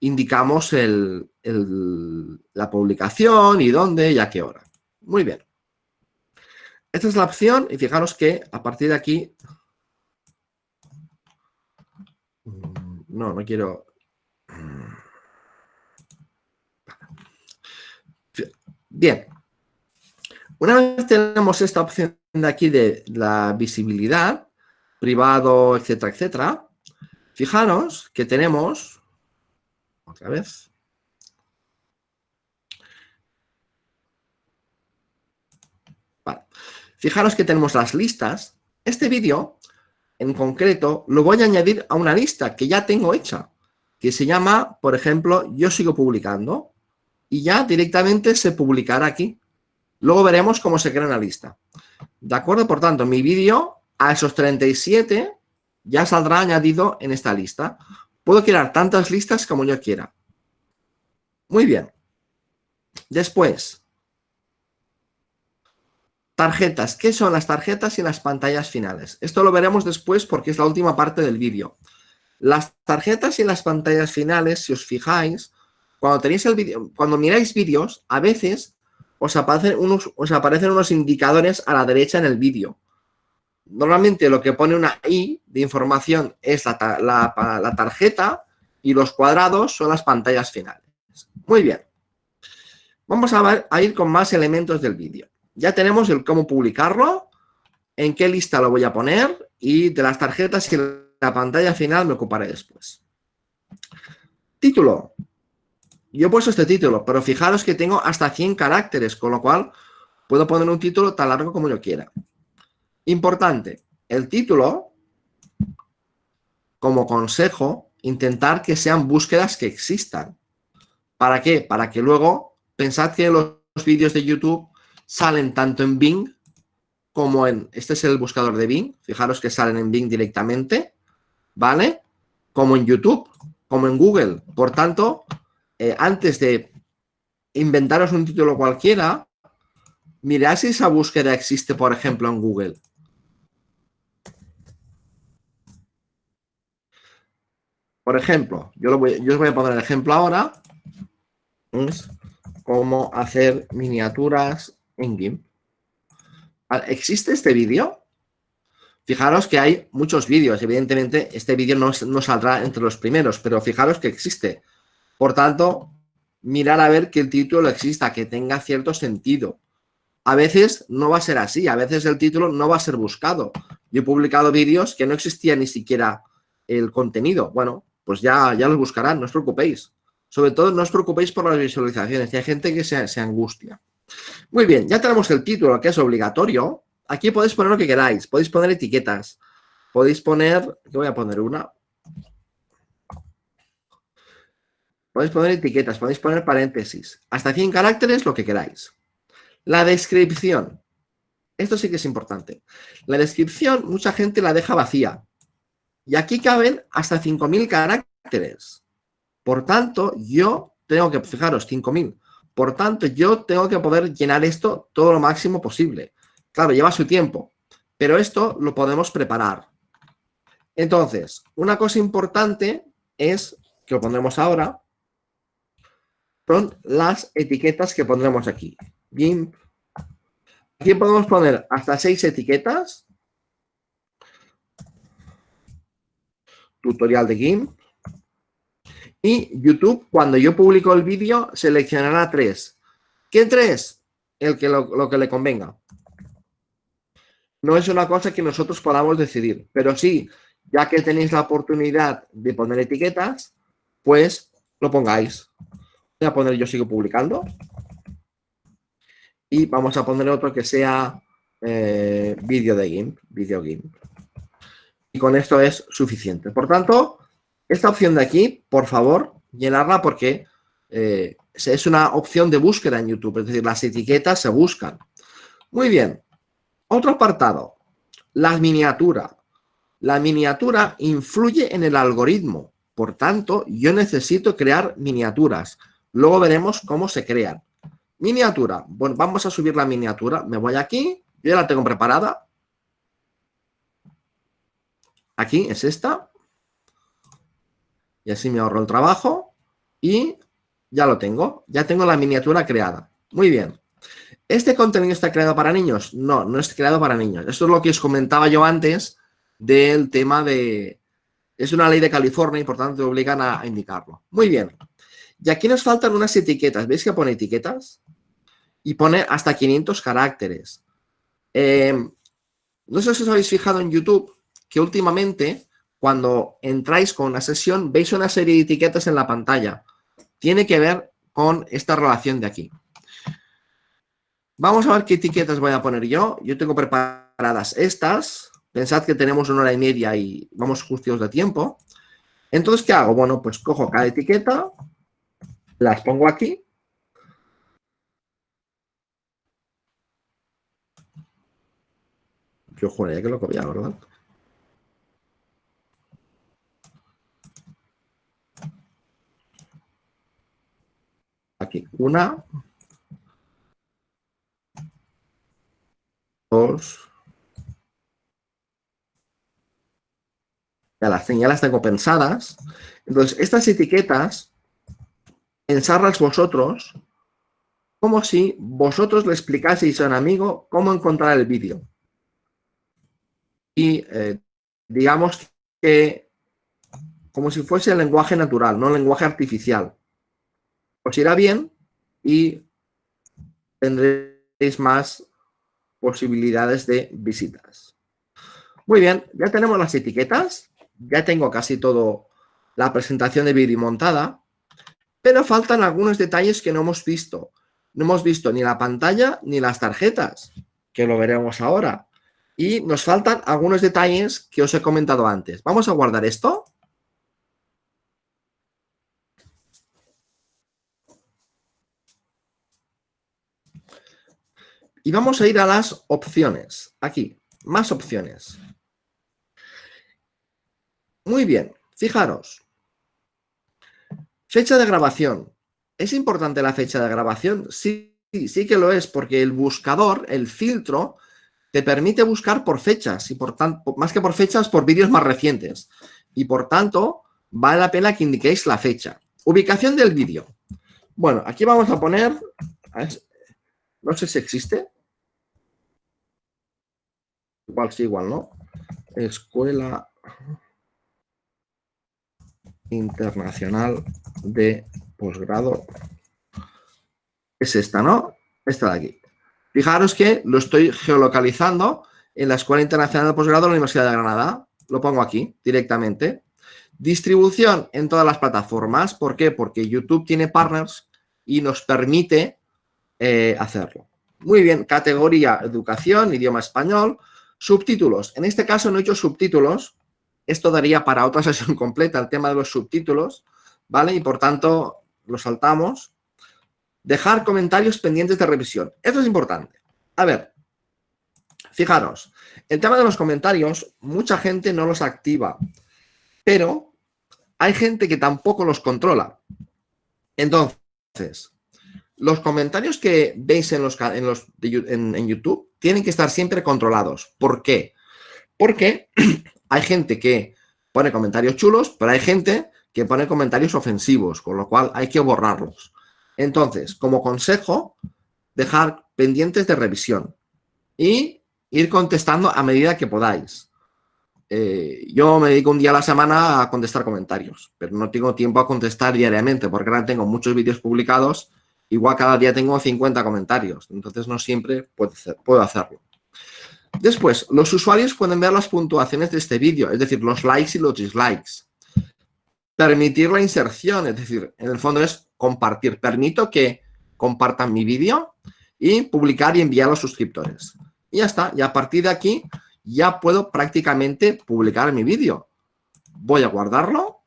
indicamos la publicación y dónde y a qué hora. Muy bien. Esta es la opción y fijaros que a partir de aquí... No, no quiero... Bien. Una vez tenemos esta opción de aquí de la visibilidad, privado, etcétera, etcétera, Fijaros que tenemos, otra vez, Fijaros que tenemos las listas. Este vídeo, en concreto, lo voy a añadir a una lista que ya tengo hecha, que se llama, por ejemplo, Yo sigo publicando, y ya directamente se publicará aquí. Luego veremos cómo se crea una lista. ¿De acuerdo? Por tanto, mi vídeo a esos 37 ya saldrá añadido en esta lista. Puedo crear tantas listas como yo quiera. Muy bien. Después, tarjetas. ¿Qué son las tarjetas y las pantallas finales? Esto lo veremos después porque es la última parte del vídeo. Las tarjetas y las pantallas finales, si os fijáis, cuando tenéis el vídeo, cuando miráis vídeos, a veces aparecen, unos, os aparecen unos indicadores a la derecha en el vídeo. Normalmente lo que pone una I de información es la, tarjeta y los cuadrados son las pantallas finales. Muy bien. Vamos a, a ir con más elementos del vídeo. Ya tenemos el cómo publicarlo, en qué lista lo voy a poner y de las tarjetas y la pantalla final me ocuparé después. Título. Yo he puesto este título, pero fijaros que tengo hasta 100 caracteres, con lo cual puedo poner un título tan largo como yo quiera. Importante, el título, como consejo, intentar que sean búsquedas que existan. ¿Para qué? Para que luego, pensad que los vídeos de YouTube salen tanto en Bing como en, este es el buscador de Bing, fijaros que salen en Bing directamente, ¿vale? Como en YouTube. como en Google. Por tanto, eh, antes de inventaros un título cualquiera, mirad si esa búsqueda existe, por ejemplo, en Google. Por ejemplo, yo, os voy a poner el ejemplo ahora. Es cómo hacer miniaturas en GIMP. ¿Existe este vídeo? Fijaros que hay muchos vídeos. Evidentemente, este vídeo no, no, saldrá entre los primeros, pero fijaros que existe. Por tanto, mirar a ver que el título exista, que tenga cierto sentido. A veces no va a ser así, a veces el título no va a ser buscado. Yo he publicado vídeos que no existía ni siquiera el contenido. Bueno, pues ya, ya los buscarán, no os preocupéis. Sobre todo, no os preocupéis por las visualizaciones, hay gente que se, angustia. Muy bien, ya tenemos el título, que es obligatorio. Aquí podéis poner lo que queráis, podéis poner etiquetas. Podéis poner, yo voy a poner una. Podéis poner etiquetas, podéis poner paréntesis. Hasta 100 caracteres, lo que queráis. La descripción. Esto sí que es importante. La descripción, mucha gente la deja vacía. Y aquí caben hasta 5.000 caracteres. Por tanto, yo tengo que, fijaros, 5.000. Por tanto, yo tengo que poder llenar esto todo lo máximo posible. Claro, lleva su tiempo, pero esto lo podemos preparar. Entonces, una cosa importante es, que lo pondremos ahora, son las etiquetas que pondremos aquí. Aquí podemos poner hasta seis etiquetas. Tutorial de GIMP. Y YouTube, cuando yo publico el vídeo, seleccionará tres. ¿Qué tres? El que lo, que le convenga. No es una cosa que nosotros podamos decidir, pero sí, ya que tenéis la oportunidad de poner etiquetas, pues lo pongáis. Voy a poner yo sigo publicando y vamos a poner otro que sea eh, vídeo de GIMP, video GIMP. Y con esto es suficiente. Por tanto, esta opción de aquí, por favor, llenarla porque eh, es una opción de búsqueda en YouTube, es decir, las etiquetas se buscan. Muy bien. Otro apartado, la miniatura. La miniatura influye en el algoritmo. Por tanto, yo necesito crear miniaturas. Luego veremos cómo se crean. Miniatura. Bueno, vamos a subir la miniatura. Me voy aquí. Yo ya la tengo preparada. Aquí es esta. Y así me ahorro el trabajo. Y ya lo tengo. Ya tengo la miniatura creada. Muy bien. ¿Este contenido está creado para niños? No, no es creado para niños. Esto es lo que os comentaba yo antes del tema de... Es una ley de California y por tanto obligan a indicarlo. Muy bien. Y aquí nos faltan unas etiquetas. ¿Veis que pone etiquetas? Y pone hasta 500 caracteres. Em, no sé si os habéis fijado en YouTube que últimamente cuando entráis con una sesión veis una serie de etiquetas en la pantalla. Tiene que ver con esta relación de aquí. Vamos a ver qué etiquetas voy a poner yo. Yo tengo preparadas estas. Pensad que tenemos una hora y media y vamos justos de tiempo. Entonces, ¿qué hago? Bueno, pues cojo cada etiqueta, las pongo aquí. Yo juraría que lo copia, ¿verdad? Una, dos, ya las, ya las tengo pensadas. Entonces, estas etiquetas pensarlas vosotros como si vosotros le explicaseis a un amigo cómo encontrar el vídeo. Y eh, digamos que como si fuese el lenguaje natural, no el lenguaje artificial. Os irá bien y tendréis más posibilidades de visitas. Muy bien, ya tenemos las etiquetas, ya tengo casi todo la presentación de vídeo montada. Pero faltan algunos detalles que no hemos visto. No hemos visto ni la pantalla ni las tarjetas, que lo veremos ahora. Y nos faltan algunos detalles que os he comentado antes. Vamos a guardar esto. Y vamos a ir a las opciones. Aquí, más opciones. Muy bien, fijaros. Fecha de grabación. ¿Es importante la fecha de grabación? Sí, sí que lo es, porque el buscador, el filtro, te permite buscar por fechas y por tanto, más que por fechas, por vídeos más recientes. Y por tanto, vale la pena que indiquéis la fecha. Ubicación del vídeo. Bueno, aquí vamos a poner, no sé si existe. Igual sí, igual no. Escuela Internacional de Posgrado. Es esta, ¿no? Esta de aquí. Fijaros que lo estoy geolocalizando en la Escuela Internacional de Posgrado de la Universidad de Granada. Lo pongo aquí directamente. Distribución en todas las plataformas. ¿Por qué? Porque YouTube tiene partners y nos permite eh, hacerlo. Muy bien, categoría educación, idioma español, subtítulos. En este caso no he hecho subtítulos. Esto daría para otra sesión completa el tema de los subtítulos, ¿vale? Y por tanto lo saltamos. Dejar comentarios pendientes de revisión. Esto es importante. A ver, fijaros, el tema de los comentarios, mucha gente no los activa, pero hay gente que tampoco los controla. Entonces, los comentarios que veis en, los, en, los en, YouTube tienen que estar siempre controlados. ¿Por qué? Porque hay gente que pone comentarios chulos, pero hay gente que pone comentarios ofensivos, con lo cual hay que borrarlos. Entonces, como consejo, dejar pendientes de revisión y ir contestando a medida que podáis. Eh, yo me dedico un día a la semana a contestar comentarios, pero no tengo tiempo a contestar diariamente porque ahora tengo muchos vídeos publicados, igual cada día tengo 50 comentarios, entonces no siempre puedo hacerlo. Después, los usuarios pueden ver las puntuaciones de este vídeo, es decir, los likes y los dislikes. Permitir la inserción, es decir, en el fondo es compartir. Permito que compartan mi vídeo y publicar y enviar a los suscriptores. Y ya está. Y a partir de aquí ya puedo prácticamente publicar mi vídeo. Voy a guardarlo.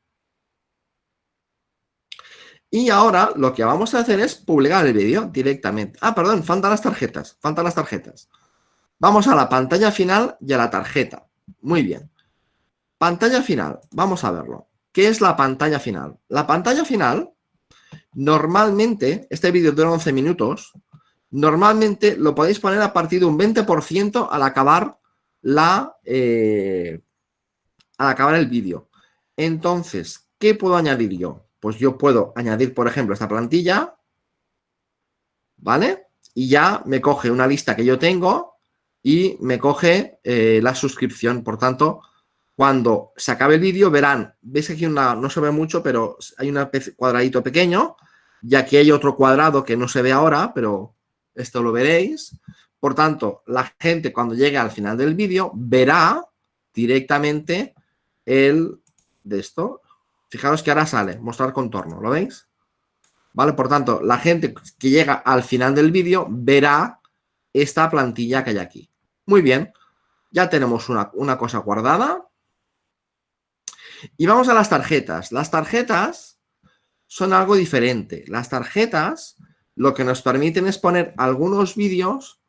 Y ahora lo que vamos a hacer es publicar el vídeo directamente. Ah, perdón, faltan las tarjetas. Faltan las tarjetas. Vamos a la pantalla final y a la tarjeta. Muy bien. Pantalla final. Vamos a verlo. ¿Qué es la pantalla final? La pantalla final, normalmente, este vídeo dura 11 minutos, normalmente lo podéis poner a partir de un 20% al acabar la eh, al acabar el vídeo. Entonces, ¿qué puedo añadir yo? Pues yo puedo añadir, por ejemplo, esta plantilla, ¿vale? Y ya me coge una lista que yo tengo y me coge eh, la suscripción. Por tanto, cuando se acabe el vídeo verán, veis aquí una, no se ve mucho, pero hay un cuadradito pequeño y aquí hay otro cuadrado que no se ve ahora, pero esto lo veréis. Por tanto, la gente cuando llegue al final del vídeo verá directamente el de esto. Fijaros que ahora sale, mostrar contorno, ¿lo veis? ¿Vale? Por tanto, la gente que llega al final del vídeo verá esta plantilla que hay aquí. Muy bien, ya tenemos una, una cosa guardada. Y vamos a las tarjetas. Las tarjetas son algo diferente. Las tarjetas lo que nos permiten es poner algunos vídeos.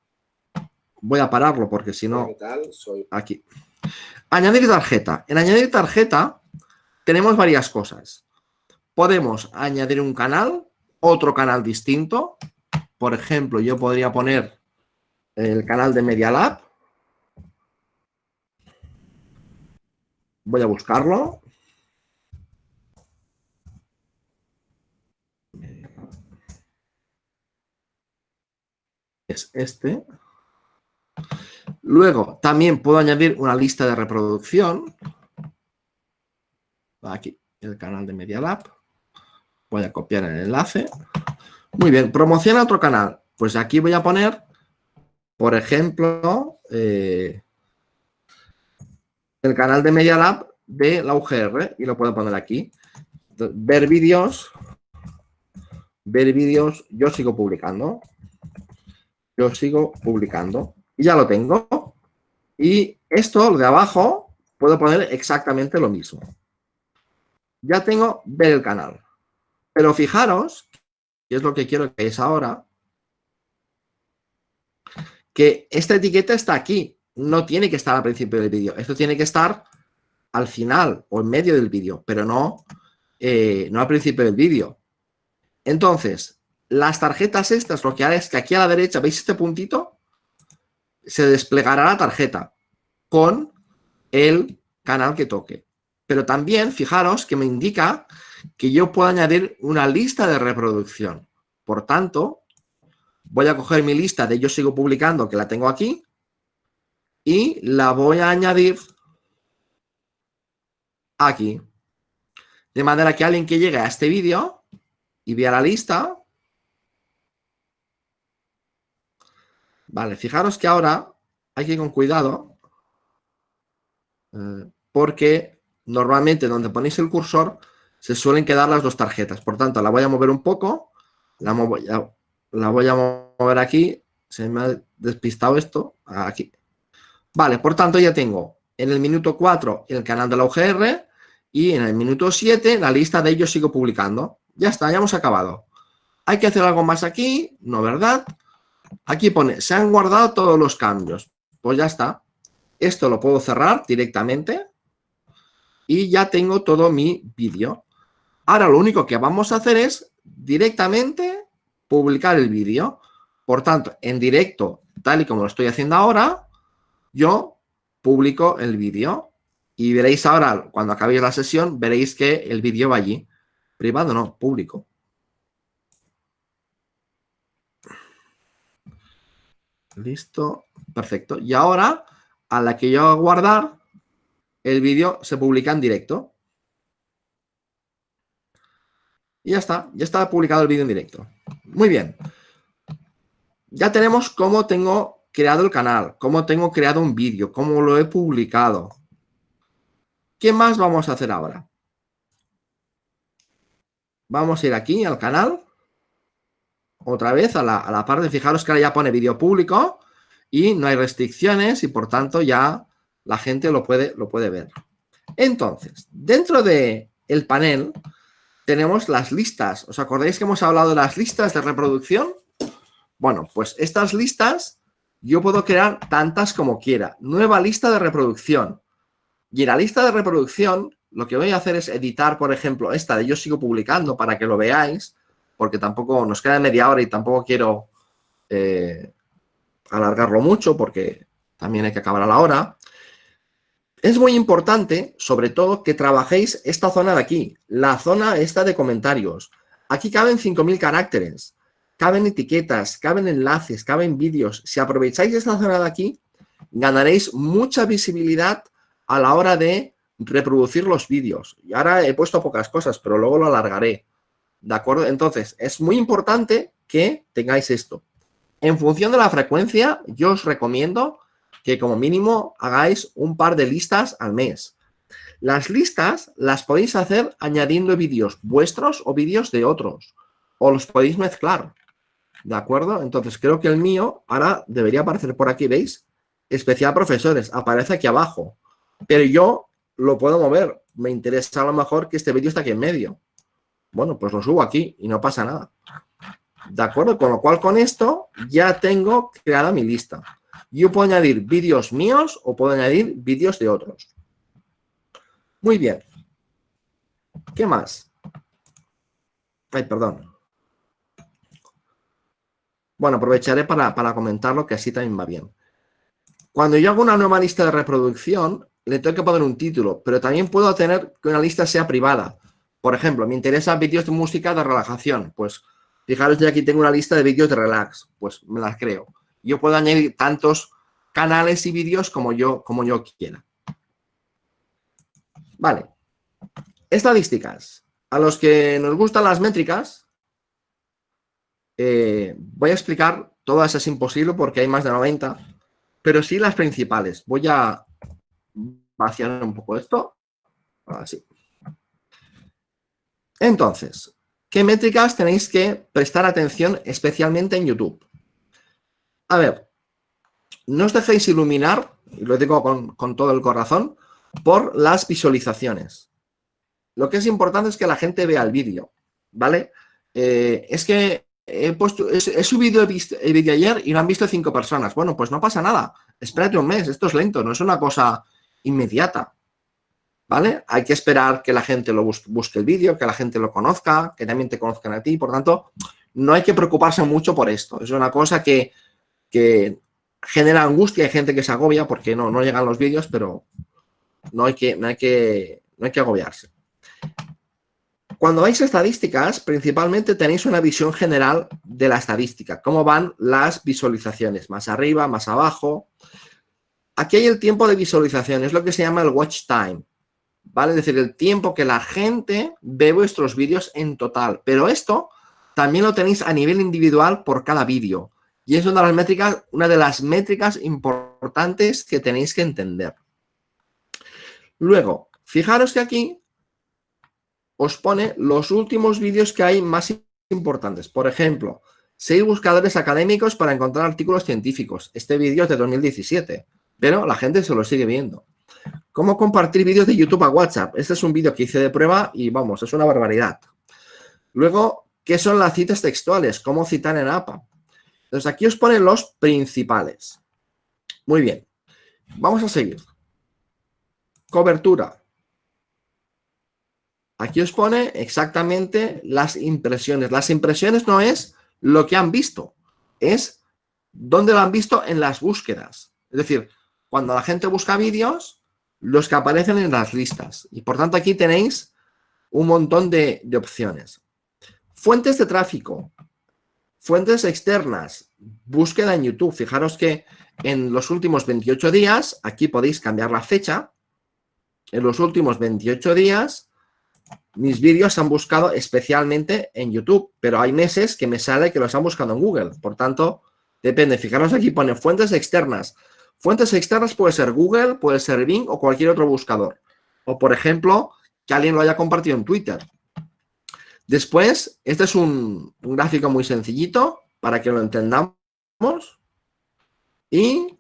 Voy a pararlo porque si no... Aquí. Añadir tarjeta. En añadir tarjeta tenemos varias cosas. Podemos añadir un canal, otro canal distinto. Por ejemplo, yo podría poner el canal de Media Lab. Voy a buscarlo. Es este. Luego, también puedo añadir una lista de reproducción. Aquí, el canal de Media Lab. Voy a copiar el enlace. Muy bien, promociona otro canal. Pues aquí voy a poner, por ejemplo, eh, el canal de Media Lab de la UGR y lo puedo poner aquí. Ver vídeos, ver vídeos, yo sigo publicando, yo sigo publicando y ya lo tengo. Y esto, lo de abajo, puedo poner exactamente lo mismo. Ya tengo ver el canal. Pero fijaros, y es lo que quiero que es ahora, que esta etiqueta está aquí no tiene que estar al principio del vídeo. Esto tiene que estar al final o en medio del vídeo, pero no eh, no al principio del vídeo. Entonces, las tarjetas estas, lo que hará es que aquí a la derecha, ¿veis este puntito? Se desplegará la tarjeta con el canal que toque. Pero también, fijaros que me indica que yo puedo añadir una lista de reproducción. Por tanto, voy a coger mi lista de yo sigo publicando, que la tengo aquí, y la voy a añadir aquí. De manera que alguien que llegue a este vídeo y vea la lista, vale, fijaros que ahora hay que ir con cuidado, eh, porque normalmente donde ponéis el cursor se suelen quedar las dos tarjetas. Por tanto, la voy a mover un poco, la, voy a mover aquí, se me ha despistado esto, aquí. Vale, por tanto ya tengo en el minuto 4 el canal de la UGR y en el minuto 7 la lista de ellos sigo publicando. Ya está, ya hemos acabado. ¿Hay que hacer algo más aquí? No, ¿verdad? Aquí pone, se han guardado todos los cambios. Pues ya está. Esto lo puedo cerrar directamente y ya tengo todo mi vídeo. Ahora lo único que vamos a hacer es directamente publicar el vídeo. Por tanto, en directo, tal y como lo estoy haciendo ahora, yo publico el vídeo y veréis ahora, cuando acabéis la sesión, veréis que el vídeo va allí. Privado no, público. Listo, perfecto. Y ahora, a la que yo guardar, el vídeo se publica en directo. Y ya está, ya está publicado el vídeo en directo. Muy bien. Ya tenemos cómo tengo creado el canal, cómo tengo creado un vídeo, cómo lo he publicado. ¿Qué más vamos a hacer ahora? Vamos a ir aquí al canal. Otra vez a la, parte, fijaros que ahora ya pone vídeo público y no hay restricciones y por tanto ya la gente lo puede, lo puede ver. Entonces, dentro del el panel tenemos las listas. ¿Os acordáis que hemos hablado de las listas de reproducción? Bueno, pues estas listas yo puedo crear tantas como quiera. Nueva lista de reproducción. Y en la lista de reproducción, lo que voy a hacer es editar, por ejemplo, esta de yo sigo publicando para que lo veáis, porque tampoco nos queda media hora y tampoco quiero eh, alargarlo mucho porque también hay que acabar a la hora. Es muy importante, sobre todo, que trabajéis esta zona de aquí, la zona esta de comentarios. Aquí caben 5.000 caracteres caben etiquetas, caben enlaces, caben vídeos. Si aprovecháis esta zona de aquí, ganaréis mucha visibilidad a la hora de reproducir los vídeos. Y ahora he puesto pocas cosas, pero luego lo alargaré. ¿De acuerdo? Entonces, es muy importante que tengáis esto. En función de la frecuencia, yo os recomiendo que como mínimo hagáis un par de listas al mes. Las listas las podéis hacer añadiendo vídeos vuestros o vídeos de otros. O los podéis mezclar. ¿De acuerdo? Entonces, creo que el mío ahora debería aparecer por aquí, ¿veis? Especial profesores, aparece aquí abajo. Pero yo lo puedo mover. Me interesa a lo mejor que este vídeo está aquí en medio. Bueno, pues lo subo aquí y no pasa nada. ¿De acuerdo? Con lo cual, con esto ya tengo creada mi lista. Yo puedo añadir vídeos míos o puedo añadir vídeos de otros. Muy bien. ¿Qué más? Ay, perdón. Bueno, aprovecharé para, para comentarlo, que así también va bien. Cuando yo hago una nueva lista de reproducción, le tengo que poner un título, pero también puedo tener que una lista sea privada. Por ejemplo, me interesan vídeos de música de relajación. Pues fijaros, yo aquí tengo una lista de vídeos de relax. Pues me las creo. Yo puedo añadir tantos canales y vídeos como yo, como yo quiera. Vale. Estadísticas. A los que nos gustan las métricas, eh, voy a explicar, todas es imposible porque hay más de 90, pero sí las principales. Voy a vaciar un poco esto. Así. Entonces, ¿qué métricas tenéis que prestar atención especialmente en YouTube? A ver, no os dejéis iluminar, y lo digo con, todo el corazón, por las visualizaciones. Lo que es importante es que la gente vea el vídeo, ¿vale? Eh, es que he, subido el, vídeo ayer y lo han visto cinco personas. Bueno, pues no pasa nada. Espérate un mes, esto es lento, no es una cosa inmediata. ¿vale? Hay que esperar que la gente lo busque, el vídeo, que la gente lo conozca, que también te conozcan a ti. Por tanto, no hay que preocuparse mucho por esto. Es una cosa que, genera angustia. Hay gente que se agobia porque no, no llegan los vídeos, pero no hay que, no hay que, no hay que agobiarse. Cuando vais a estadísticas, principalmente tenéis una visión general de la estadística, cómo van las visualizaciones, más arriba, más abajo. Aquí hay el tiempo de visualización, es lo que se llama el watch time, ¿vale? Es decir, el tiempo que la gente ve vuestros vídeos en total. Pero esto también lo tenéis a nivel individual por cada vídeo. Y es una de las métricas, una de las métricas importantes que tenéis que entender. Luego, fijaros que aquí os pone los últimos vídeos que hay más importantes. Por ejemplo, seis buscadores académicos para encontrar artículos científicos. Este vídeo es de 2017, pero la gente se lo sigue viendo. ¿Cómo compartir vídeos de YouTube a WhatsApp? Este es un vídeo que hice de prueba y vamos, es una barbaridad. Luego, ¿qué son las citas textuales? ¿Cómo citar en APA? Entonces, aquí os ponen los principales. Muy bien. Vamos a seguir. Cobertura. Aquí os pone exactamente las impresiones. Las impresiones no es lo que han visto, es dónde lo han visto en las búsquedas. Es decir, cuando la gente busca vídeos, los que aparecen en las listas. Y por tanto aquí tenéis un montón de, de opciones. Fuentes de tráfico, fuentes externas, búsqueda en YouTube. Fijaros que en los últimos 28 días, aquí podéis cambiar la fecha, en los últimos 28 días mis vídeos se han buscado especialmente en YouTube, pero hay meses que me sale que los han buscado en Google. Por tanto, depende. Fijaros aquí, pone fuentes externas. Fuentes externas puede ser Google, puede ser Bing o cualquier otro buscador. O, por ejemplo, que alguien lo haya compartido en Twitter. Después, este es un, gráfico muy sencillito para que lo entendamos. Y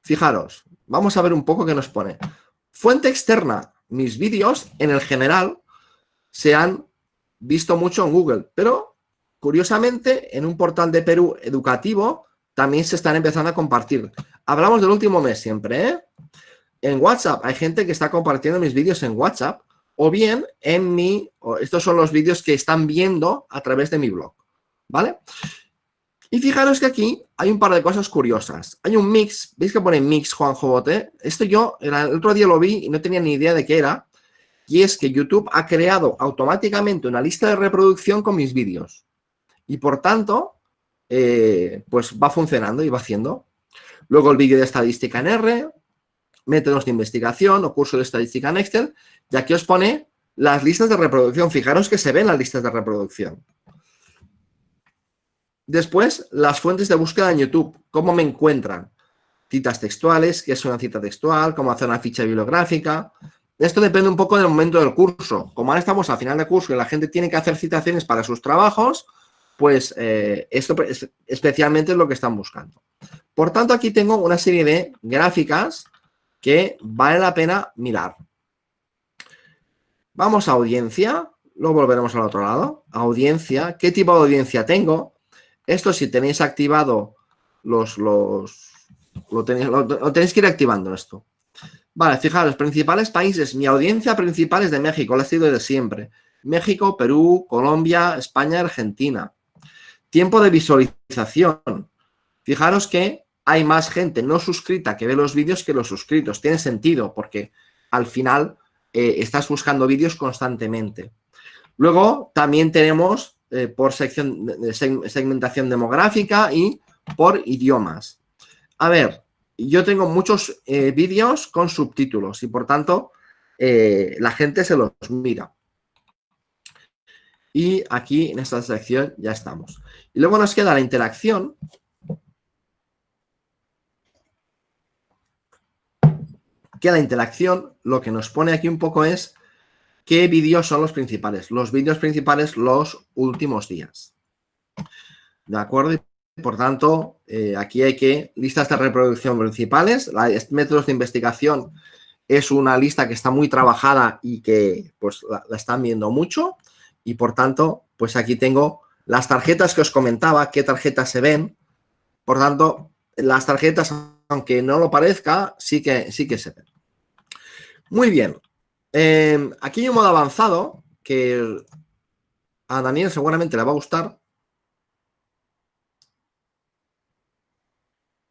fijaros, vamos a ver un poco qué nos pone. Fuente externa, mis vídeos en el general se han visto mucho en Google, pero curiosamente en un portal de Perú educativo también se están empezando a compartir. Hablamos del último mes siempre, ¿eh? En WhatsApp hay gente que está compartiendo mis vídeos en WhatsApp o bien en mi, estos son los vídeos que están viendo a través de mi blog, ¿vale? Y fijaros que aquí hay un par de cosas curiosas. Hay un mix, ¿veis que pone mix Juanjo Bote? Esto yo el otro día lo vi y no tenía ni idea de qué era y es que YouTube ha creado automáticamente una lista de reproducción con mis vídeos. Y por tanto, eh, pues va funcionando y va haciendo. Luego el vídeo de estadística en R, métodos de investigación o curso de estadística en Excel, y aquí os pone las listas de reproducción. Fijaros que se ven las listas de reproducción. Después, las fuentes de búsqueda en YouTube. ¿Cómo me encuentran? Citas textuales, qué es una cita textual, cómo hacer una ficha bibliográfica, esto depende un poco del momento del curso. Como ahora estamos al final del curso y la gente tiene que hacer citaciones para sus trabajos, pues eh, esto especialmente es lo que están buscando. Por tanto, aquí tengo una serie de gráficas que vale la pena mirar. Vamos a audiencia, luego volveremos al otro lado. Audiencia, ¿qué tipo de audiencia tengo? Esto si tenéis activado los... los lo tenéis, lo tenéis que ir activando esto. Vale, fijaros, principales países. Mi audiencia principal es de México, la ha sido de siempre. México, Perú, Colombia, España, Argentina. Tiempo de visualización. Fijaros que hay más gente no suscrita que ve los vídeos que los suscritos. Tiene sentido porque al final eh, estás buscando vídeos constantemente. Luego también tenemos eh, por sección, segmentación demográfica y por idiomas. A ver, yo tengo muchos eh, vídeos con subtítulos y por tanto eh, la gente se los mira. Y aquí en esta sección ya estamos. Y luego nos queda la interacción. Que la interacción lo que nos pone aquí un poco es qué vídeos son los principales. Los vídeos principales los últimos días. ¿De acuerdo? Por tanto, eh, aquí hay que listas de reproducción principales, métodos de investigación es una lista que está muy trabajada y que pues la, están viendo mucho y por tanto, pues aquí tengo las tarjetas que os comentaba, qué tarjetas se ven. Por tanto, las tarjetas, aunque no lo parezca, sí que, sí que se ven. Muy bien. Eh, aquí hay un modo avanzado que a Daniel seguramente le va a gustar.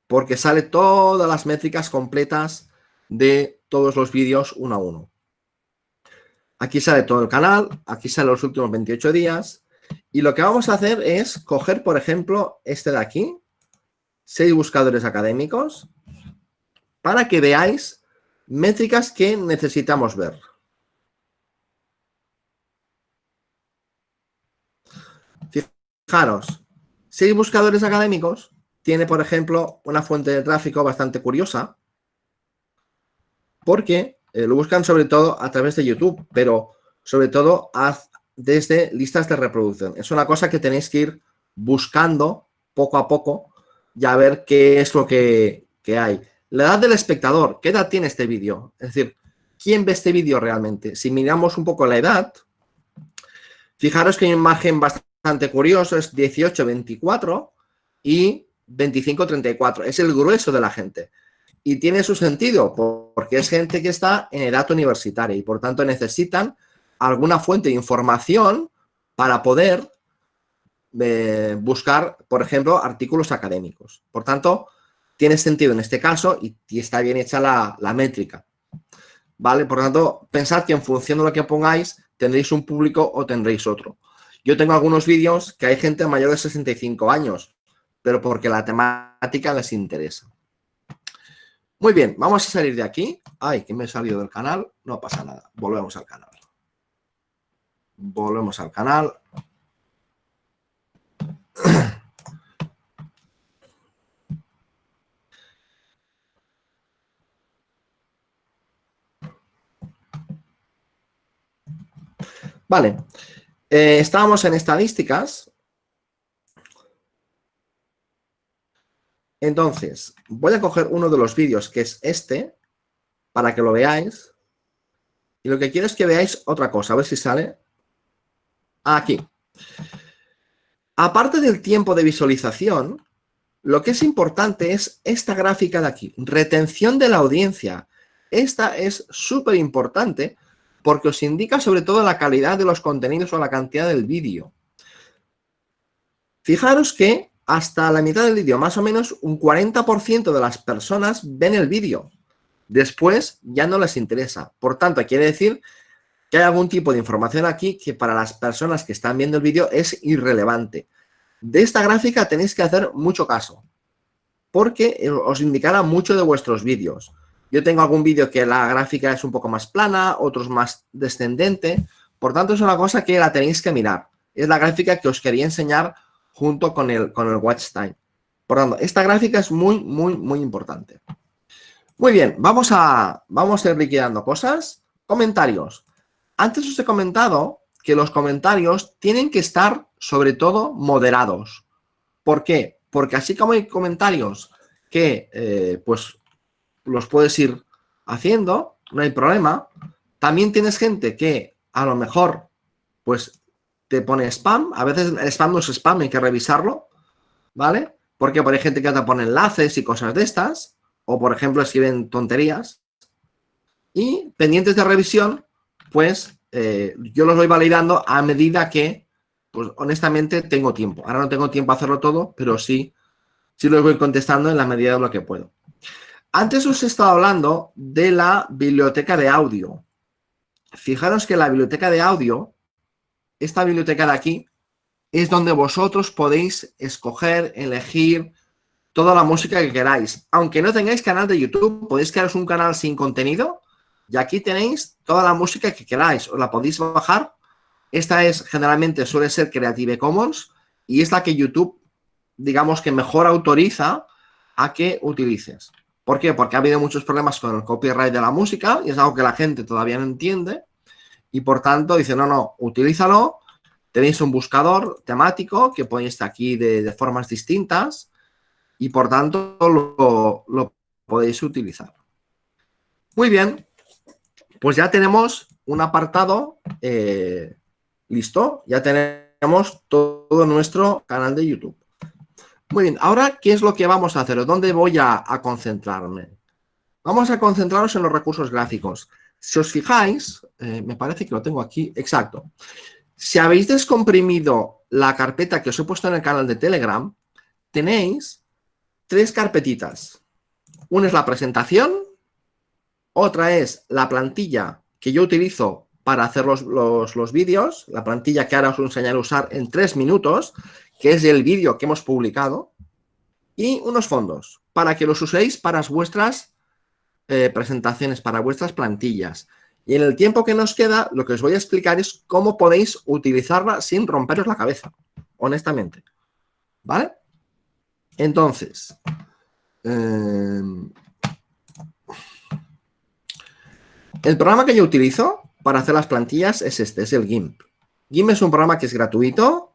Porque sale todas las métricas completas de todos los vídeos uno a uno. Aquí sale todo el canal, aquí sale los últimos 28 días. Y lo que vamos a hacer es coger, por ejemplo, este de aquí, seis buscadores académicos, para que veáis métricas que necesitamos ver. Fijaros, seis buscadores académicos tiene, por ejemplo, una fuente de tráfico bastante curiosa, porque eh, lo buscan sobre todo a través de YouTube, pero sobre todo desde listas de reproducción. Es una cosa que tenéis que ir buscando poco a poco y a ver qué es lo que, que hay. La edad del espectador, ¿qué edad tiene este vídeo? Es decir, ¿quién ve este vídeo realmente? Si miramos un poco la edad, fijaros que hay un margen bastante curioso, es 18-24 y 25-34. Es el grueso de la gente. Y tiene su sentido, porque es gente que está en edad universitaria y por tanto necesitan alguna fuente de información para poder eh, buscar, por ejemplo, artículos académicos. Por tanto, tiene sentido en este caso y, está bien hecha la, métrica. ¿Vale? Por tanto, pensad que en función de lo que pongáis, tendréis un público o tendréis otro. Yo tengo algunos vídeos que hay gente mayor de 65 años, pero porque la temática les interesa. Muy bien, vamos a salir de aquí. Ay, que me he salido del canal. No pasa nada. Volvemos al canal. Volvemos al canal. Vale. Eh, estábamos en estadísticas Entonces, voy a coger uno de los vídeos, que es este, para que lo veáis. Y lo que quiero es que veáis otra cosa, a ver si sale. Aquí. Aparte del tiempo de visualización, lo que es importante es esta gráfica de aquí, retención de la audiencia. Esta es súper importante porque os indica sobre todo la calidad de los contenidos o la cantidad del vídeo. Fijaros que hasta la mitad del vídeo, más o menos un 40% de las personas ven el vídeo. Después ya no les interesa. Por tanto, quiere decir que hay algún tipo de información aquí que para las personas que están viendo el vídeo es irrelevante. De esta gráfica tenéis que hacer mucho caso, porque os indicará mucho de vuestros vídeos. Yo tengo algún vídeo que la gráfica es un poco más plana, otros más descendente. Por tanto, es una cosa que la tenéis que mirar. Es la gráfica que os quería enseñar junto con el, con el watch time. Por tanto, esta gráfica es muy, muy, muy importante. Muy bien, vamos a, vamos a ir liquidando cosas. Comentarios. Antes os he comentado que los comentarios tienen que estar, sobre todo, moderados. ¿Por qué? Porque así como hay comentarios que, eh, pues, los puedes ir haciendo, no hay problema. También tienes gente que, a lo mejor, pues, te pone spam. A veces el spam no es spam, hay que revisarlo, ¿vale? Porque por hay gente que te pone enlaces y cosas de estas, o por ejemplo escriben tonterías. Y pendientes de revisión, pues eh, yo los voy validando a medida que, pues honestamente, tengo tiempo. Ahora no tengo tiempo a hacerlo todo, pero sí, sí los voy contestando en la medida de lo que puedo. Antes os he estado hablando de la biblioteca de audio. Fijaros que la biblioteca de audio esta biblioteca de aquí es donde vosotros podéis escoger, elegir toda la música que queráis. Aunque no tengáis canal de YouTube, podéis crearos un canal sin contenido y aquí tenéis toda la música que queráis. Os la podéis bajar. Esta es, generalmente, suele ser Creative Commons y es la que YouTube, digamos que mejor autoriza a que utilices. ¿Por qué? Porque ha habido muchos problemas con el copyright de la música y es algo que la gente todavía no entiende y por tanto dice, no, no, utilízalo, tenéis un buscador temático que ponéis aquí de, formas distintas y por tanto lo, podéis utilizar. Muy bien, pues ya tenemos un apartado eh, listo, ya tenemos todo nuestro canal de YouTube. Muy bien, ahora, ¿qué es lo que vamos a hacer? ¿Dónde voy a, concentrarme? Vamos a concentrarnos en los recursos gráficos. Si os fijáis, eh, me parece que lo tengo aquí, exacto. Si habéis descomprimido la carpeta que os he puesto en el canal de Telegram, tenéis tres carpetitas. Una es la presentación, otra es la plantilla que yo utilizo para hacer los, los, vídeos, la plantilla que ahora os enseñaré a usar en tres minutos, que es el vídeo que hemos publicado, y unos fondos, para que los uséis para vuestras eh, presentaciones, para vuestras plantillas. Y en el tiempo que nos queda, lo que os voy a explicar es cómo podéis utilizarla sin romperos la cabeza, honestamente. ¿Vale? Entonces, em, el programa que yo utilizo para hacer las plantillas es este, es el GIMP. GIMP es un programa que es gratuito,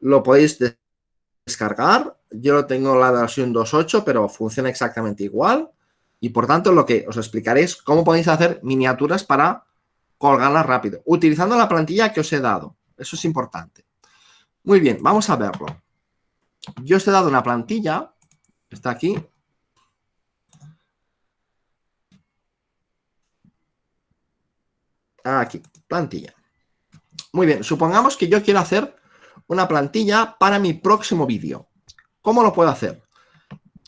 lo podéis descargar. Yo lo tengo la versión 2.8, pero funciona exactamente igual. Y por tanto, lo que os explicaré es cómo podéis hacer miniaturas para colgarlas rápido, utilizando la plantilla que os he dado. Eso es importante. Muy bien, vamos a verlo. Yo os he dado una plantilla, está aquí. Aquí, plantilla. Muy bien, supongamos que yo quiero hacer una plantilla para mi próximo vídeo. ¿Cómo lo puedo hacer?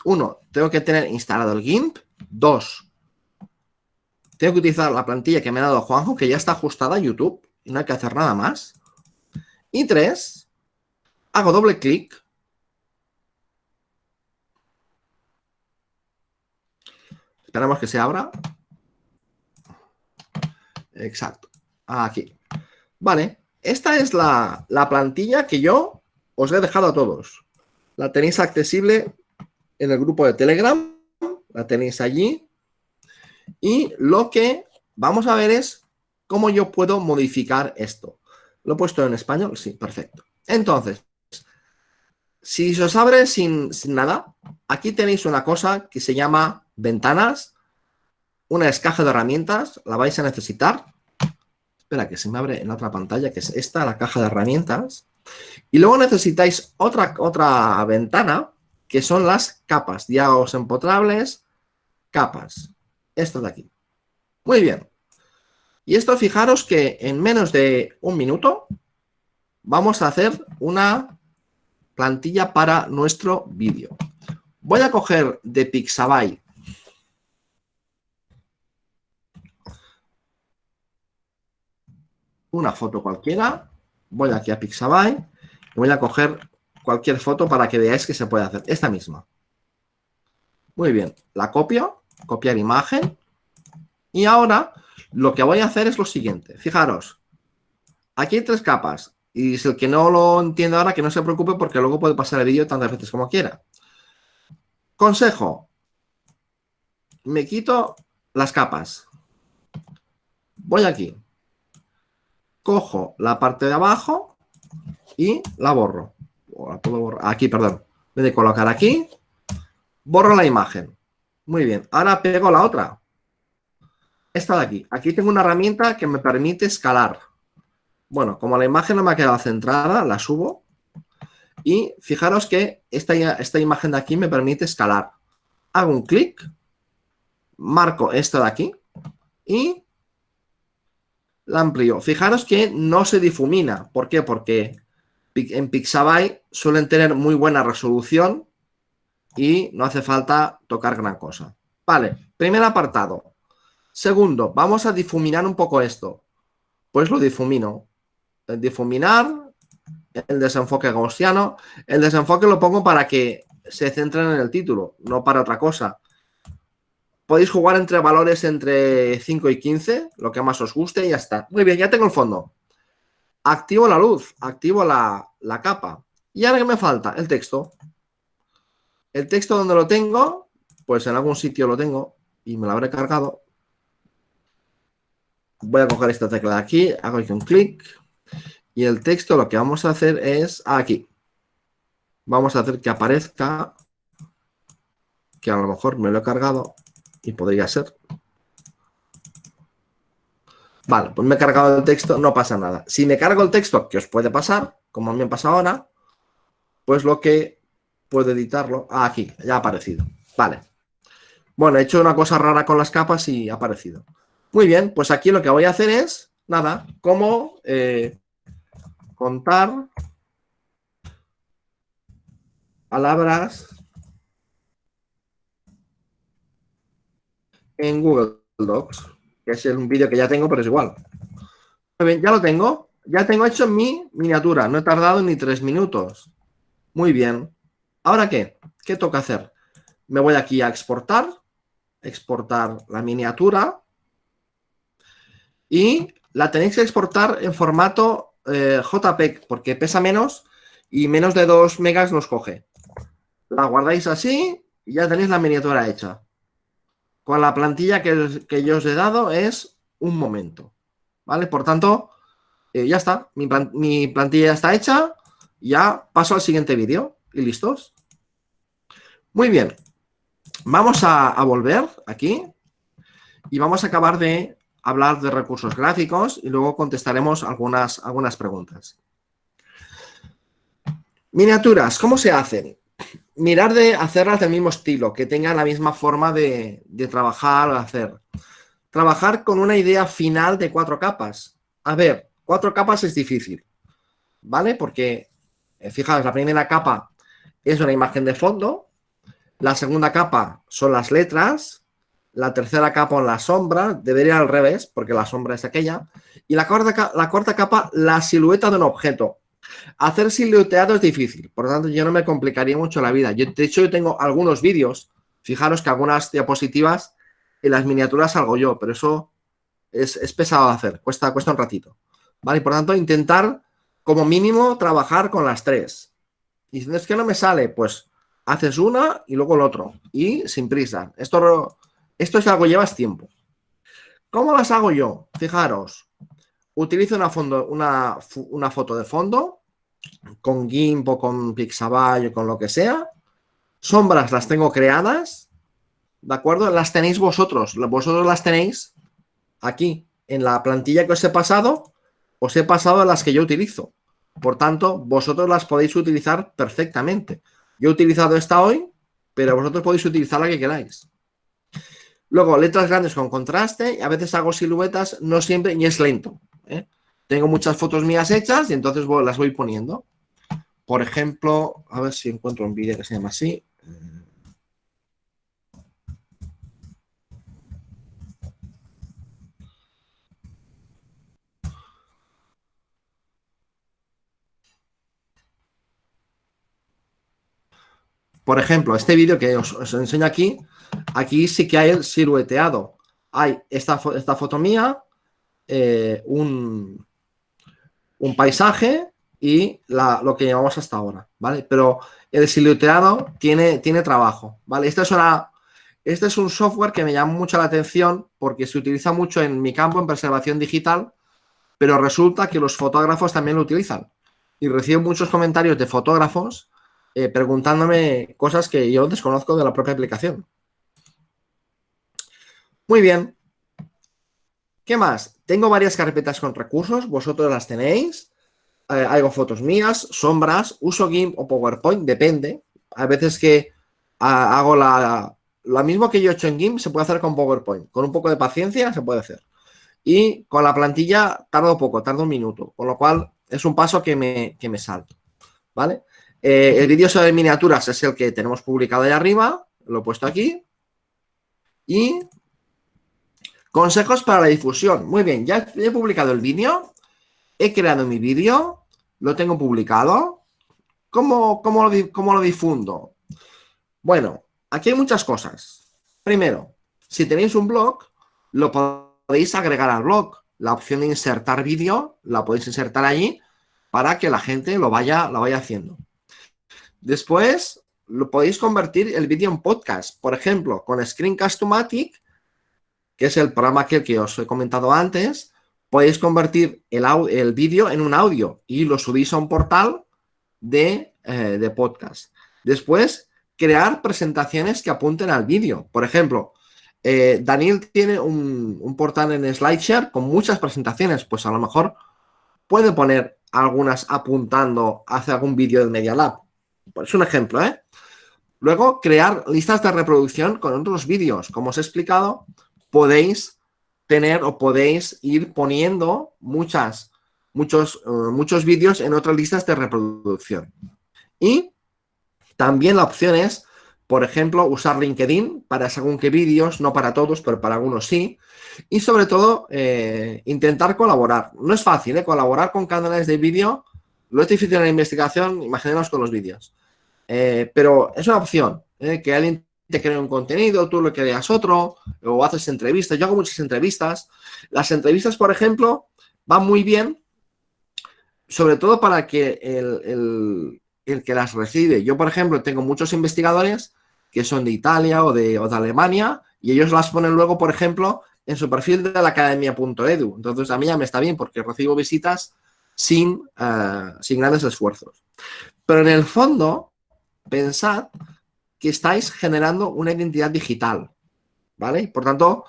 Uno, tengo que tener instalado el GIMP. Dos, tengo que utilizar la plantilla que me ha dado Juanjo, que ya está ajustada a YouTube y no hay que hacer nada más. Y tres, hago doble clic. Esperamos que se abra. Exacto. Aquí. Vale. Esta es la, la plantilla que yo os he dejado a todos. La tenéis accesible en el grupo de Telegram la tenéis allí. Y lo que vamos a ver es cómo yo puedo modificar esto. ¿Lo he puesto en español? Sí, perfecto. Entonces, si se os abre sin, nada, aquí tenéis una cosa que se llama ventanas, una es caja de herramientas, la vais a necesitar. Espera, que se me abre en otra pantalla, que es esta, la caja de herramientas. Y luego necesitáis otra, otra ventana que son las capas, diálogos empotrables, capas. Esto de aquí. Muy bien. Y esto fijaros que en menos de un minuto vamos a hacer una plantilla para nuestro vídeo. Voy a coger de Pixabay una foto cualquiera. Voy aquí a Pixabay y voy a coger cualquier foto para que veáis que se puede hacer. Esta misma. Muy bien, la copio, copiar imagen. Y ahora lo que voy a hacer es lo siguiente. Fijaros, aquí hay tres capas. Y si el que no lo entiende ahora, que no se preocupe porque luego puede pasar el vídeo tantas veces como quiera. Consejo. Me quito las capas. Voy aquí. Cojo la parte de abajo y la borro aquí, perdón. En de colocar aquí, borro la imagen. Muy bien. Ahora pego la otra. Esta de aquí. Aquí tengo una herramienta que me permite escalar. Bueno, como la imagen no me ha quedado centrada, la subo. Y fijaros que esta, esta imagen de aquí me permite escalar. Hago un clic, marco esta de aquí y la amplío. Fijaros que no se difumina. ¿Por qué? Porque en Pixabay suelen tener muy buena resolución y no hace falta tocar gran cosa. Vale, primer apartado. Segundo, vamos a difuminar un poco esto. Pues lo difumino. Difuminar, el desenfoque gaussiano. El desenfoque lo pongo para que se centren en el título, no para otra cosa. Podéis jugar entre valores entre 5 y 15, lo que más os guste y ya está. Muy bien, ya tengo el fondo activo la luz, activo la, capa. ¿Y ahora qué me falta? El texto. El texto donde lo tengo, pues en algún sitio lo tengo y me lo habré cargado. Voy a coger esta tecla de aquí, hago aquí un clic y el texto lo que vamos a hacer es aquí. Vamos a hacer que aparezca, que a lo mejor me lo he cargado y podría ser. Vale, pues me he cargado el texto, no pasa nada. Si me cargo el texto, que os puede pasar, como me pasa ahora, pues lo que puedo editarlo, ah, aquí, ya ha aparecido. Vale. Bueno, he hecho una cosa rara con las capas y ha aparecido. Muy bien, pues aquí lo que voy a hacer es, nada, cómo eh, contar palabras en Google Docs, que es un vídeo que ya tengo, pero es igual. Ya lo tengo. Ya tengo hecho mi miniatura. No he tardado ni tres minutos. Muy bien. ¿Ahora qué? ¿Qué toca hacer? Me voy aquí a exportar. Exportar la miniatura. Y la tenéis que exportar en formato eh, JPEG, porque pesa menos y menos de 2 megas nos coge. La guardáis así y ya tenéis la miniatura hecha. Con la plantilla que, yo os he dado es un momento. ¿Vale? Por tanto, eh, ya está. Mi, plantilla ya está hecha. Ya paso al siguiente vídeo. Y listos. Muy bien. Vamos a, volver aquí. Y vamos a acabar de hablar de recursos gráficos y luego contestaremos algunas, algunas preguntas. Miniaturas, ¿cómo se hacen? Mirar de hacerlas del mismo estilo, que tengan la misma forma de, trabajar o hacer. Trabajar con una idea final de cuatro capas. A ver, Cuatro capas es difícil, ¿vale? Porque, eh, fijaos, la primera capa es una imagen de fondo, la segunda capa son las letras, la tercera capa son las sombras, debería al revés, porque la sombra es aquella, y la cuarta, la cuarta capa, la silueta de un objeto. Hacer silueteado es difícil, por lo tanto yo no me complicaría mucho la vida. Yo, de hecho, yo tengo algunos vídeos, fijaros que algunas diapositivas en las miniaturas salgo yo, pero eso es, es pesado de hacer, cuesta, cuesta un ratito. ¿vale? por tanto, intentar como mínimo trabajar con las tres. Y si es que no me sale, pues haces una y luego el otro. Y sin prisa. Esto, esto es algo llevas tiempo. ¿Cómo las hago yo? Fijaros, utilizo una foto de fondo con GIMP o con Pixabay o con lo que sea. Sombras las tengo creadas, ¿de acuerdo? Las tenéis vosotros, vosotros las tenéis aquí en la plantilla que os he pasado os he pasado las que yo utilizo. Por tanto, vosotros las podéis utilizar perfectamente. Yo he utilizado esta hoy, pero vosotros podéis utilizar la que queráis. Luego, letras grandes con contraste. A veces hago siluetas, no siempre, y es lento. ¿eh? Tengo muchas fotos mías hechas y entonces las voy poniendo. Por ejemplo, a ver si encuentro un vídeo que se llama así. Por ejemplo, este vídeo que os, enseño aquí, aquí sí que hay el silueteado. Hay esta, esta foto mía, eh, un, un, paisaje y lo que llevamos hasta ahora, ¿vale? Pero el silueteado tiene, tiene trabajo, ¿vale? Este es, este es un software que me llama mucho la atención porque se utiliza mucho en mi campo, en preservación digital, pero resulta que los fotógrafos también lo utilizan. Y recibo muchos comentarios de fotógrafos eh, preguntándome cosas que yo desconozco de la propia aplicación. Muy bien. ¿Qué más? Tengo varias carpetas con recursos, vosotros las tenéis. Eh, hago fotos mías, sombras, uso GIMP o PowerPoint, depende. A veces que hago la, lo mismo que yo he hecho en GIMP, se puede hacer con PowerPoint. Con un poco de paciencia se puede hacer. Y con la plantilla tardo poco, tardo un minuto. Con lo cual es un paso que me, que me salto. ¿Vale? Eh, el vídeo sobre miniaturas es el que tenemos publicado ahí arriba, lo he puesto aquí. Y consejos para la difusión. Muy bien, ya he publicado el vídeo, he creado mi vídeo, lo tengo publicado. ¿Cómo, cómo, lo, ¿Cómo lo difundo? Bueno, aquí hay muchas cosas. Primero, si tenéis un blog, lo podéis agregar al blog. La opción de insertar vídeo la podéis insertar allí para que la gente lo vaya, lo vaya haciendo. Después, lo podéis convertir el vídeo en podcast. Por ejemplo, con Screencast-O-Matic, que es el programa que, os he comentado antes, podéis convertir el, el vídeo en un audio y lo subís a un portal de, eh, podcast. Después, crear presentaciones que apunten al vídeo. Por ejemplo, eh, Daniel tiene un, un, portal en SlideShare con muchas presentaciones, pues a lo mejor puede poner algunas apuntando hacia algún vídeo del Media Lab. Es un ejemplo, ¿eh? Luego, crear listas de reproducción con otros vídeos. Como os he explicado, podéis tener o podéis ir poniendo muchas, muchos, eh, muchos vídeos en otras listas de reproducción. Y también la opción es, por ejemplo, usar LinkedIn para según qué vídeos, no para todos, pero para algunos sí. Y sobre todo, eh, intentar colaborar. No es fácil, ¿eh? Colaborar con canales de vídeo, lo es difícil en la investigación, imaginemos con los vídeos. Pero es una opción, que alguien te cree un contenido, tú lo creas otro, o haces entrevistas. Yo hago muchas entrevistas. Las entrevistas, por ejemplo, van muy bien, sobre todo para que el, el que las recibe. Yo, por ejemplo, tengo muchos investigadores que son de Italia o de, Alemania y ellos las ponen luego, por ejemplo, en su perfil de la academia.edu. Entonces, a mí ya me está bien porque recibo visitas sin, eh, sin grandes esfuerzos. Pero en el fondo, pensad que estáis generando una identidad digital, ¿vale? Por tanto,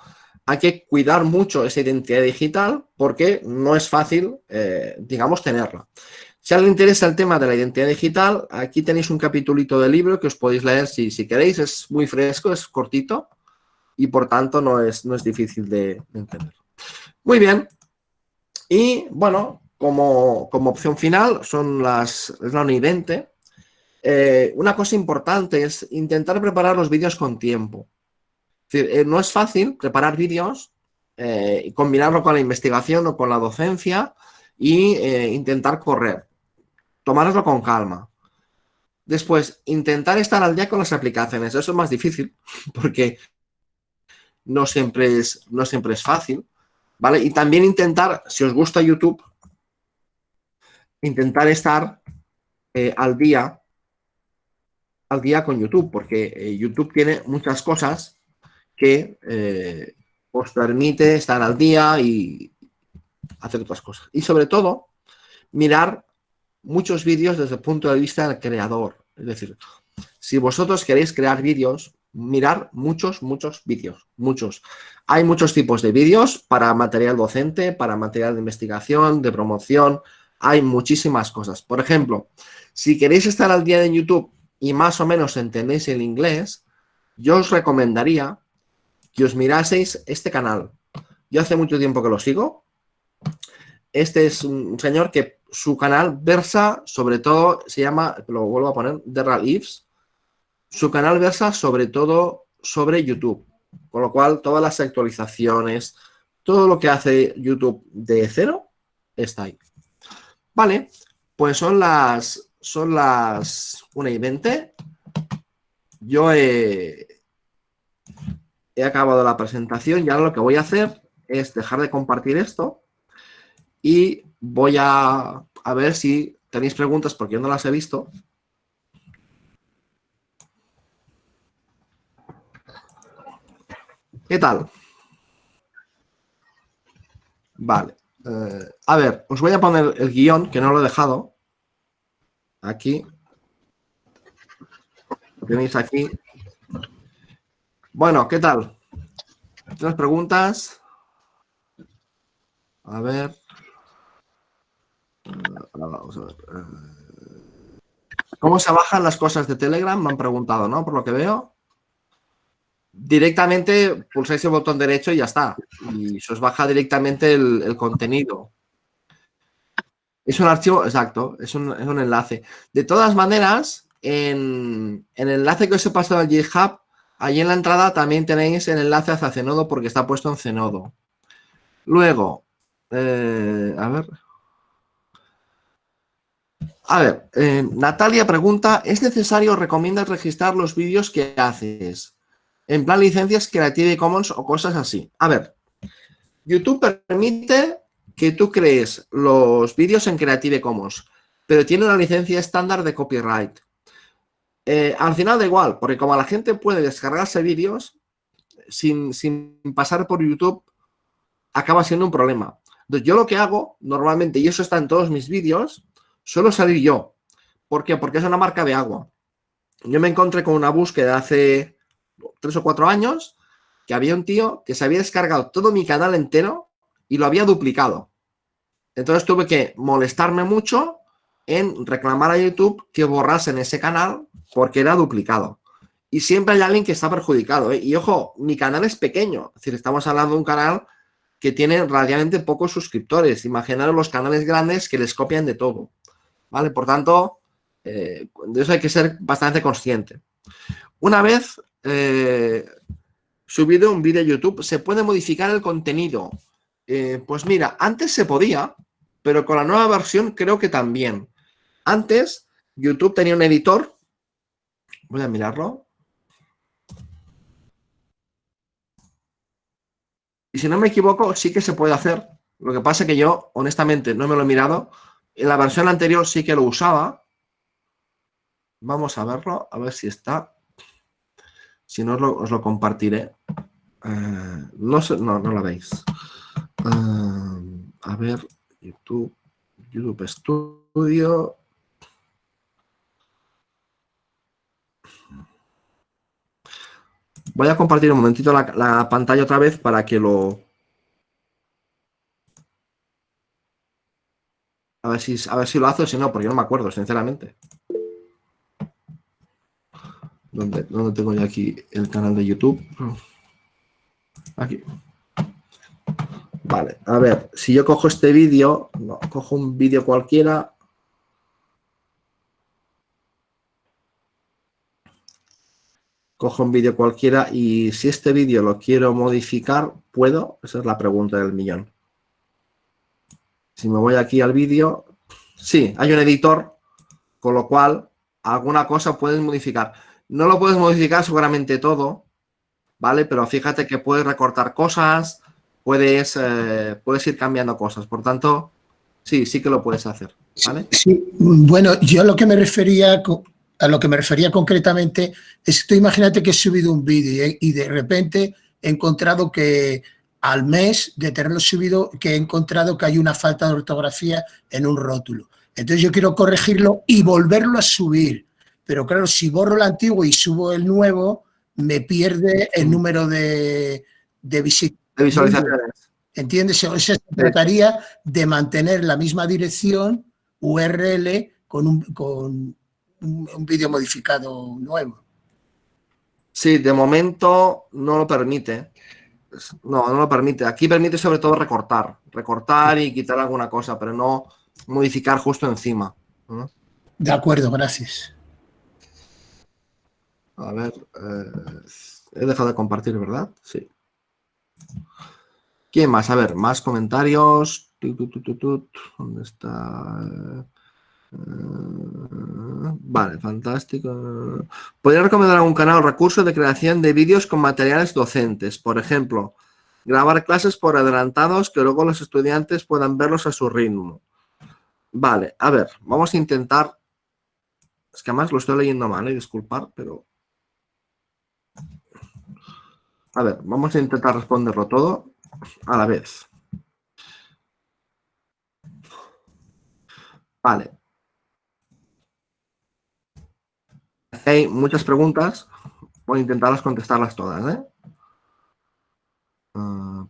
hay que cuidar mucho esa identidad digital porque no es fácil, eh, digamos, tenerla. Si a alguien interesa el tema de la identidad digital, aquí tenéis un capitulito del libro que os podéis leer si, si queréis. Es muy fresco, es cortito y por tanto no es, no es difícil de, entender. Muy bien. Y bueno, como, opción final son las, es la UNI eh, una cosa importante es intentar preparar los vídeos con tiempo. Eh, no es fácil preparar vídeos eh, y combinarlo con la investigación o con la docencia y intentar correr tomároslo con calma. Después, intentar estar al día con las aplicaciones. Eso es más difícil porque no siempre es, no siempre es fácil. ¿Vale? Y también intentar, si os gusta YouTube, intentar estar eh, al día al día con YouTube, porque eh, YouTube tiene muchas cosas que eh, os permite estar al día y hacer otras cosas. Y sobre todo, mirar muchos vídeos desde el punto de vista del creador. Es decir, si vosotros queréis crear vídeos, mirar muchos, muchos vídeos, muchos. Hay muchos tipos de vídeos para material docente, para material de investigación, de promoción, hay muchísimas cosas. Por ejemplo, si queréis estar al día de YouTube y más o menos entendéis el inglés, yo os recomendaría que os miraseis este canal. Yo hace mucho tiempo que lo sigo. Este es un señor que su canal versa sobre todo, se llama, lo vuelvo a poner, The Ives. Su canal versa sobre todo sobre YouTube. Con lo cual, todas las actualizaciones, todo lo que hace YouTube de cero, está ahí. Vale, pues son las, son las 1 y 20. Yo he, he acabado la presentación y ahora lo que voy a hacer es dejar de compartir esto y voy a, ver si tenéis preguntas porque yo no las he visto. ¿Qué tal? Vale. Eh, a ver, os voy a poner el guion, que no lo he dejado. Aquí. Tenéis aquí. Bueno, ¿qué tal? ¿Tienes preguntas? A ver. Eh, ¿Cómo se bajan las cosas de Telegram? Me han preguntado, ¿no? Por lo que veo. Directamente pulsáis el botón derecho y ya está. Y se os baja directamente el, contenido. Es un archivo, exacto, es un, enlace. De todas maneras, en, el enlace que os he pasado al GitHub, allí en la entrada también tenéis el enlace hacia Zenodo porque está puesto en Zenodo. Luego, eh, a ver, a ver, eh, Natalia pregunta, ¿es necesario o recomiendas registrar los vídeos que haces? En plan licencias Creative Commons o cosas así. A ver, YouTube permite que tú crees los vídeos en Creative Commons, pero tiene una licencia estándar de copyright. Eh, al final da igual, porque como la gente puede descargarse vídeos sin, sin pasar por YouTube, acaba siendo un problema. Entonces, yo lo que hago normalmente, y eso está en todos mis vídeos, suelo salir yo. ¿Por qué? Porque es una marca de agua. Yo me encontré con una búsqueda hace tres o cuatro años que había un tío que se había descargado todo mi canal entero y lo había duplicado. Entonces tuve que molestarme mucho en reclamar a YouTube que borrasen ese canal porque era duplicado. Y siempre hay alguien que está perjudicado. ¿eh? Y ojo, mi canal es pequeño. Es decir, estamos hablando de un canal que tiene relativamente pocos suscriptores. Imaginaros los canales grandes que les copian de todo. ¿Vale? Por tanto, eh, de eso hay que ser bastante consciente. Una vez eh, subido un vídeo a YouTube, ¿se puede modificar el contenido? Eh, pues mira, antes se podía, pero con la nueva versión creo que también. Antes, YouTube tenía un editor. Voy a mirarlo. Y si no me equivoco, sí que se puede hacer. Lo que pasa es que yo, honestamente, no me lo he mirado. En la versión anterior sí que lo usaba. Vamos a verlo, a ver si está. Si no, os lo, compartiré. Eh, no, no, no lo veis. Eh, a ver, YouTube, YouTube Studio. Voy a compartir un momentito la, pantalla otra vez para que lo... A ver, si, a ver si lo hace o si no, porque no me acuerdo, sinceramente. ¿Dónde, ¿Dónde tengo yo aquí el canal de YouTube? Aquí. Vale, a ver, si yo cojo este vídeo, no, cojo un vídeo cualquiera, cojo un vídeo cualquiera y si este vídeo lo quiero modificar, ¿puedo? Esa es la pregunta del millón. Si me voy aquí al vídeo, sí, hay un editor, con lo cual alguna cosa puedes modificar. No lo puedes modificar seguramente todo, ¿vale? Pero fíjate que puedes recortar cosas, puedes, eh, puedes ir cambiando cosas. Por tanto, sí, sí que lo puedes hacer, ¿vale? Sí, bueno, yo lo que me refería a lo que me refería concretamente es que imagínate que he subido un vídeo y de repente he encontrado que al mes de tenerlo subido, que he encontrado que hay una falta de ortografía en un rótulo. Entonces yo quiero corregirlo y volverlo a subir. Pero claro, si borro el antiguo y subo el nuevo, me pierde el número de, de, visualizaciones. ¿Entiendes? O sea, se trataría de mantener la misma dirección URL con un, con un, vídeo modificado nuevo. Sí, de momento no lo permite. No, no lo permite. Aquí permite sobre todo recortar. Recortar y quitar alguna cosa, pero no modificar justo encima. De acuerdo, gracias. A ver, eh, he dejado de compartir, ¿verdad? Sí. ¿Quién más? A ver, más comentarios. ¿Dónde está? Ah, vale, fantástico. Podría recomendar algún canal o recurso de creación de vídeos con materiales docentes. Por ejemplo, grabar clases por adelantados que luego los estudiantes puedan verlos a su ritmo. Vale, a ver, vamos a intentar... Es que además lo estoy leyendo mal, ¿eh? disculpar, pero... A ver, vamos a intentar responderlo todo a la vez. Vale, hay muchas preguntas, voy a intentarlas contestarlas todas. ¿eh? Ah,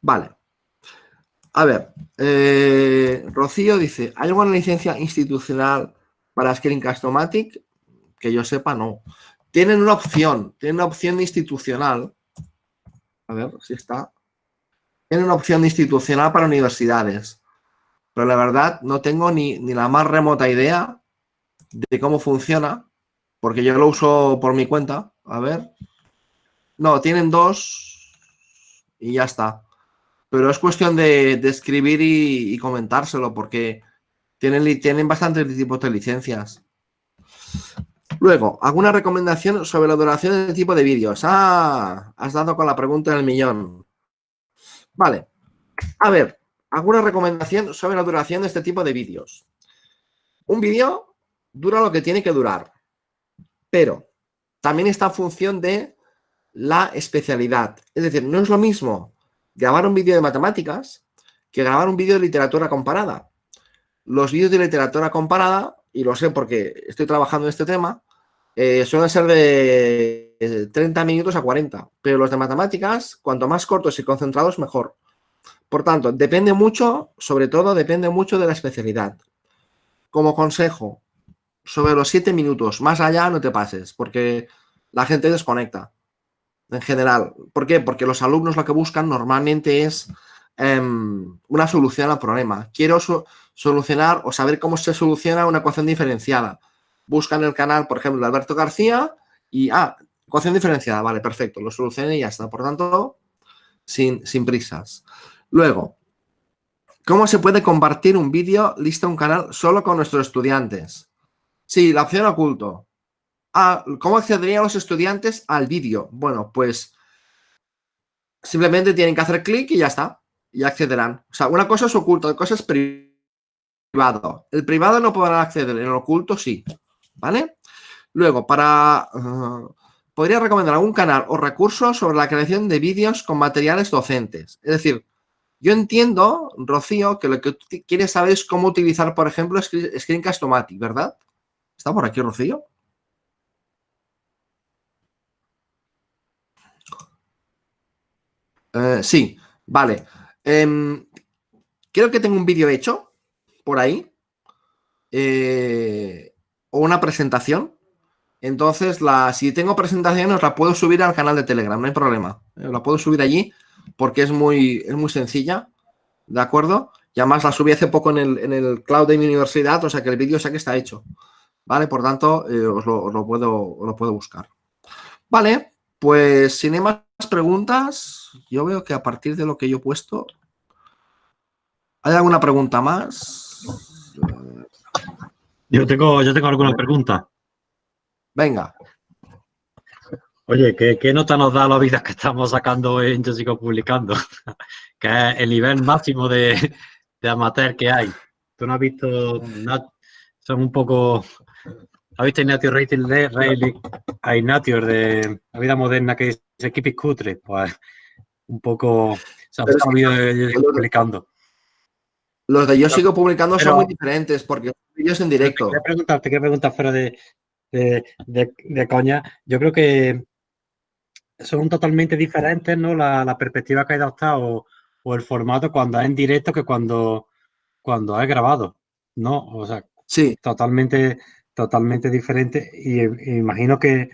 vale. A ver, eh, Rocío dice, ¿hay alguna licencia institucional para Screencast-O-Matic? Que yo sepa, no. Tienen una opción, tienen una opción institucional. A ver si está. Tienen una opción institucional para universidades. Pero la verdad no tengo ni, ni la más remota idea de cómo funciona, porque yo lo uso por mi cuenta. A ver. No, tienen dos y ya está. Pero es cuestión de, escribir y, comentárselo, porque tienen, tienen bastantes tipos de licencias. Luego, ¿alguna recomendación sobre la duración del tipo de vídeos? Ah, has dado con la pregunta del millón. Vale. A ver, ¿alguna recomendación sobre la duración de este tipo de vídeos? Un vídeo dura lo que tiene que durar, pero también está en función de la especialidad. Es decir, no es lo mismo grabar un vídeo de matemáticas que grabar un vídeo de literatura comparada. Los vídeos de literatura comparada, y lo sé porque estoy trabajando en este tema, eh, suelen ser de 30 minutos a 40, pero los de matemáticas, cuanto más cortos y concentrados, mejor. Por tanto, depende mucho, sobre todo, depende mucho de la especialidad. Como consejo, sobre los siete minutos. Más allá no te pases, porque la gente desconecta. en general. ¿Por qué? Porque los alumnos lo que buscan normalmente es em, una solución al problema. Quiero solucionar o saber cómo se soluciona una ecuación diferenciada. Buscan el canal, por ejemplo, de Alberto García y, ah, ecuación diferenciada, vale, perfecto, lo solucioné y ya está. Por tanto, sin, sin prisas. Luego, ¿cómo se puede compartir un vídeo lista un canal solo con nuestros estudiantes? Sí, la opción oculto. Ah, ¿cómo accederían los estudiantes al vídeo? Bueno, pues simplemente tienen que hacer clic y ya está. Y accederán. O sea, una cosa es oculto, otra cosa es El privado no podrá acceder, en el oculto sí. ¿Vale? Luego, para... Uh, podría recomendar algún canal o recurso sobre la creación de vídeos con materiales docentes. Es decir, yo entiendo, Rocío, que lo que quieres saber es cómo utilizar, por ejemplo, Screencast-O-Matic, ¿verdad? ¿Está por aquí, Rocío? Eh, sí, vale. Em, creo que tengo un vídeo hecho por ahí. Eh, o una presentación. Entonces, la, si tengo presentaciones, la puedo subir al canal de Telegram, no hay problema. Eh, la puedo subir allí porque es muy, es muy sencilla. ¿De acuerdo? Y además la subí hace poco en el, en el cloud de mi universidad, o sea que el vídeo sé que está hecho. ¿Vale? Por tanto, os, lo, puedo, lo puedo buscar. Vale, pues sin más preguntas, yo veo que a partir de lo que yo he puesto, ¿hay alguna pregunta más? Yo tengo, yo tengo alguna pregunta. Venga. Oye, ¿qué, nota nos da la vida que estamos sacando en Yo Sigo Publicando? que es el nivel máximo de, amateur que hay. Tú no has visto, son un poco ¿Has visto Ignatius Rating Rayleigh a Ignatius de la vida moderna que dice Keep cutre? Pues un poco se ha vídeos de yo publicando. Los de yo sigo publicando son muy diferentes porque vídeos en directo. Te quiero preguntar, te preguntar fuera de, de, coña. Yo creo que son totalmente diferentes, ¿no? La, perspectiva que hay adoptado o, el formato cuando es en directo que cuando, cuando es grabado, ¿no? O sea, sí. totalmente totalmente diferente y, imagino que,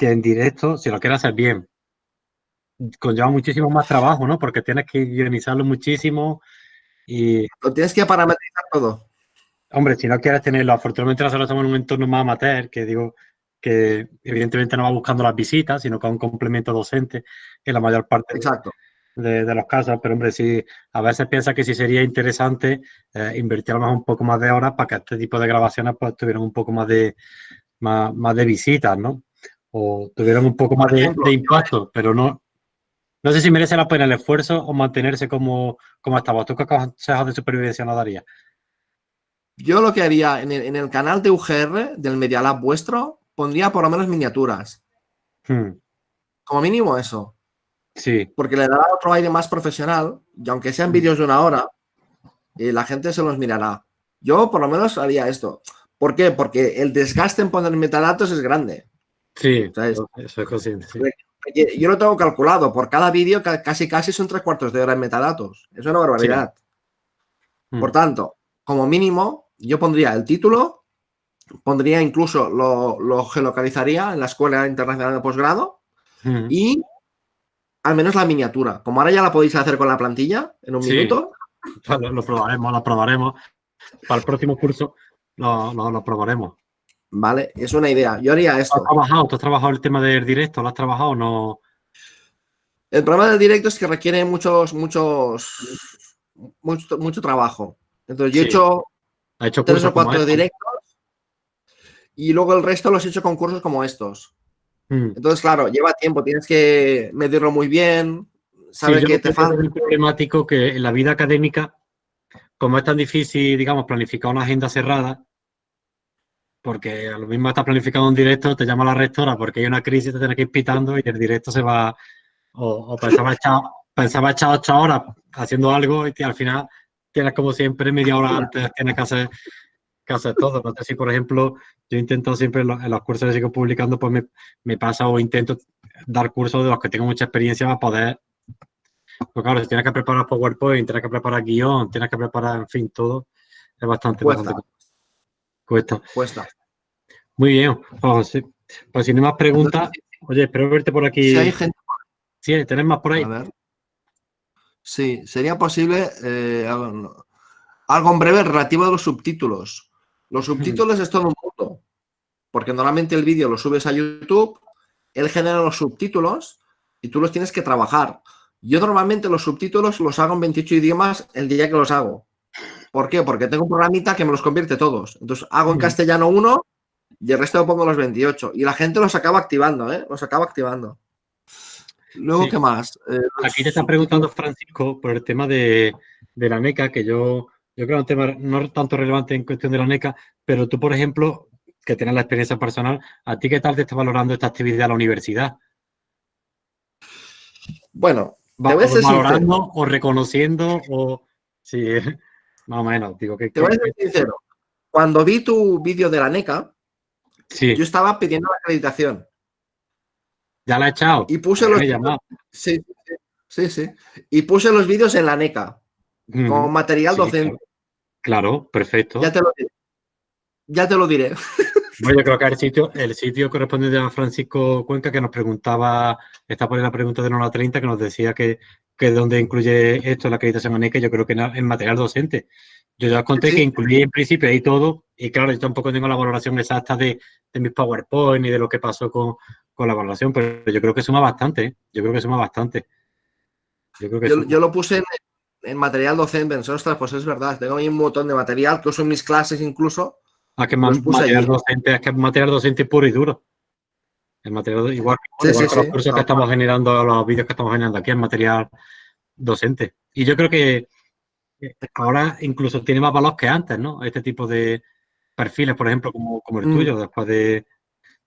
en directo, si lo quieres hacer bien, conlleva muchísimo más trabajo, ¿no? Porque tienes que guionizarlo muchísimo y... Lo tienes que parametrizar todo. Hombre, si no quieres tenerlo, afortunadamente nosotros estamos en un entorno más amateur, que digo que evidentemente no va buscando las visitas, sino que es un complemento docente en la mayor parte Exacto de, los casos, pero hombre, sí, a veces piensa que sí sería interesante eh, invertir a lo mejor un poco más de horas para que este tipo de grabaciones pues tuvieran un poco más de, más, de visitas, ¿no? O tuvieran un poco más de, impacto, pero no, no sé si merece la pena el esfuerzo o mantenerse como, como estaba. ¿Tú qué consejos de supervivencia nos darías? Yo lo que haría en el, en el, canal de UGR del Media Lab vuestro, pondría por lo menos miniaturas. Hmm. Como mínimo eso. Sí. Porque le dará otro aire más profesional y aunque sean mm. vídeos de una hora, eh, la gente se los mirará. Yo por lo menos haría esto. ¿Por qué? Porque el desgaste en poner metadatos es grande. Sí, eso es consciente. Yo lo tengo calculado. Por cada vídeo casi casi son tres cuartos de hora en metadatos. Es una barbaridad. Mm. Por tanto, como mínimo, yo pondría el título, pondría incluso, lo, lo geolocalizaría en la Escuela Internacional de Posgrado mm. y al menos la miniatura. Como ahora ya la podéis hacer con la plantilla en un minuto. Lo, probaremos, lo probaremos. Para el próximo curso lo, probaremos. Vale, es una idea. Yo haría esto. ¿Has trabajado? ¿Tú has trabajado el tema del directo? ¿Lo has trabajado o no? El problema del directo es que requiere muchos, muchos, mucho, mucho trabajo. Entonces, yo he hecho, ¿Ha hecho tres o cuatro directos y luego el resto los he hecho con cursos como estos. Mm. Entonces, claro, lleva tiempo, tienes que medirlo muy bien, saber qué te falta. Es problemático que en la vida académica, como es tan difícil, digamos, planificar una agenda cerrada, porque a lo mismo estás planificando un directo, te llama la rectora porque hay una crisis, te tienes que ir pitando y el directo se va, o, pensaba, echar, pensaba echar ocho horas haciendo algo y al final tienes como siempre media hora antes, tienes que hacer que hacer todo. No sé si, por ejemplo, yo intento siempre en los, cursos que sigo publicando, pues me, me, pasa o intento dar cursos de los que tengo mucha experiencia para poder. Pues claro, si tienes que preparar PowerPoint, tienes que preparar guion, tienes que preparar, en fin, todo, es bastante. Cuesta. Cuesta. Cuesta. Muy bien. Pues, pues si no más preguntas, oye, espero verte por aquí. Si hay gente Sí, ¿tenés más por ahí? A ver. Sí, sería posible eh, algo, algo en breve relativo a los subtítulos. Los subtítulos es todo un mundo, porque normalmente el vídeo lo subes a YouTube, él genera los subtítulos y tú los tienes que trabajar. Yo normalmente los subtítulos los hago en 28 idiomas el día que los hago. ¿Por qué? Porque tengo un programita que me los convierte todos. Entonces hago en castellano uno y el resto lo pongo los 28. Y la gente los acaba activando, ¿eh? Los acaba activando. Luego, ¿qué más? Eh, Aquí te están preguntando, Francisco, por el tema de, la NECA, que yo, yo creo que es un tema no tanto relevante en cuestión de la NECA, pero tú, por ejemplo, que tienes la experiencia personal, ¿a ti qué tal te está valorando esta actividad a la universidad? Bueno, ¿te voy a valorando o reconociendo o sí, más o menos, digo que... Te voy a ser sincero. Cuando vi tu vídeo de la NECA, yo estaba pidiendo la acreditación. Ya la he echado. Y puse los... Sí, sí, sí. Y puse los vídeos en la NECA, con material docente. Claro. perfecto. Ya te lo diré. Ya te lo diré. Bueno, yo creo que el sitio, el sitio corresponde a Francisco Cuenca que nos preguntaba, está por la pregunta de Nona 30 que nos decía que, que donde incluye esto la acreditación ANECA, yo creo que en material docente. Yo ya os conté que incluí en principio ahí todo y claro, yo tampoco tengo la valoración exacta de, de mis PowerPoint y de lo que pasó con, con, la valoración, pero yo creo que suma bastante, ¿eh? yo creo que suma bastante. Yo, creo que yo, yo lo puse en, en, material docente, en ostras, pues es verdad, tengo ahí un montón de material, que uso en mis clases incluso, Ah, que material docente, es que material docente puro y duro. El material, igual, que los cursos que estamos generando, los vídeos que estamos generando aquí, es material docente. Y yo creo que ahora incluso tiene más valor que antes, ¿no? Este tipo de perfiles, por ejemplo, como, como el mm. tuyo, después de,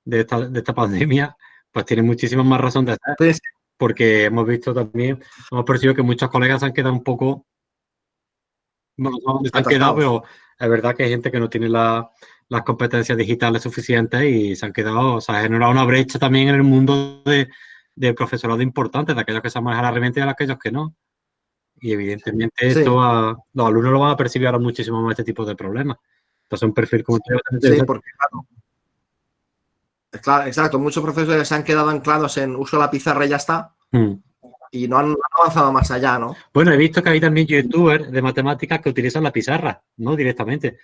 de, esta, de, esta, pandemia, pues tiene muchísima más razón de estar. Porque hemos visto también, hemos percibido que muchos colegas se han quedado un poco, bueno, no se han quedado, pero es verdad que hay gente que no tiene las competencias digitales suficientes y se han quedado, o sea, ha generado una brecha también en el mundo de, de profesorado importante, de aquellos que saben manejar la herramienta y de aquellos que no. Y evidentemente esto los alumnos lo van a percibir ahora muchísimo más este tipo de problemas. Entonces un perfil como Sí, porque claro. Claro, exacto. Muchos profesores se han quedado anclados en uso la pizarra y ya está. Mm y no han, avanzado más allá, ¿no? Bueno, he visto que hay también youtubers de matemáticas que utilizan la pizarra, ¿no? Directamente.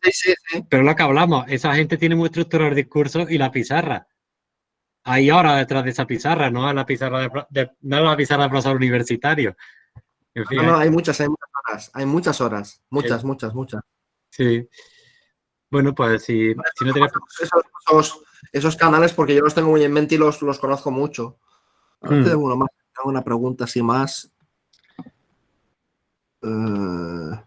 Sí, sí, sí. Pero lo que hablamos, esa gente tiene muy estructurado el discurso y la pizarra. Hay horas detrás de esa pizarra, no es la pizarra de, no la pizarra de profesor universitario. no, no, hay muchas, hay muchas horas, hay muchas horas, muchas, muchas, muchas. Sí. Bueno, pues si, si no tienes... Esos, esos, canales, porque yo los tengo muy en mente y los, los conozco mucho. Hmm. uno más una pregunta así más. Eh,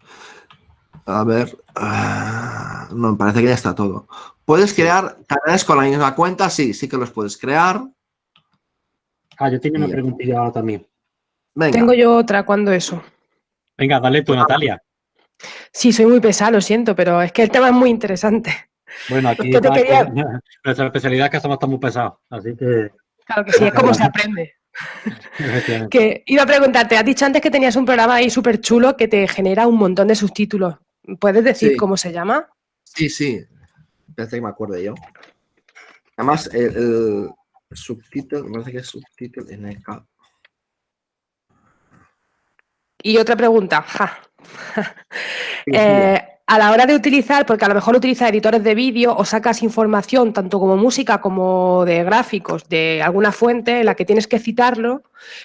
a ver. Ah, no, me parece que ya está todo. ¿Puedes crear canales con la misma cuenta? Sí, sí que los puedes crear. Ah, yo tengo una preguntilla ahora también. Tengo yo otra, ¿cuándo eso? Venga, dale tú, Natalia. Sí, soy muy pesado, lo siento, pero es que el tema es muy interesante. Bueno, aquí nuestra especialidad es que somos tan muy pesados, así que... Claro que sí, es como se aprende que iba a preguntarte, has dicho antes que tenías un programa ahí súper chulo que te genera un montón de subtítulos. ¿Puedes decir cómo se llama? Sí, sí. Parece que me acuerdo yo. Además, el, subtítulo, me parece que es subtítulo en el Y otra pregunta. eh, a la hora de utilizar, porque a lo mejor utilizas editores de vídeo o sacas información tanto como música como de gráficos de alguna fuente en la que tienes que citarlo,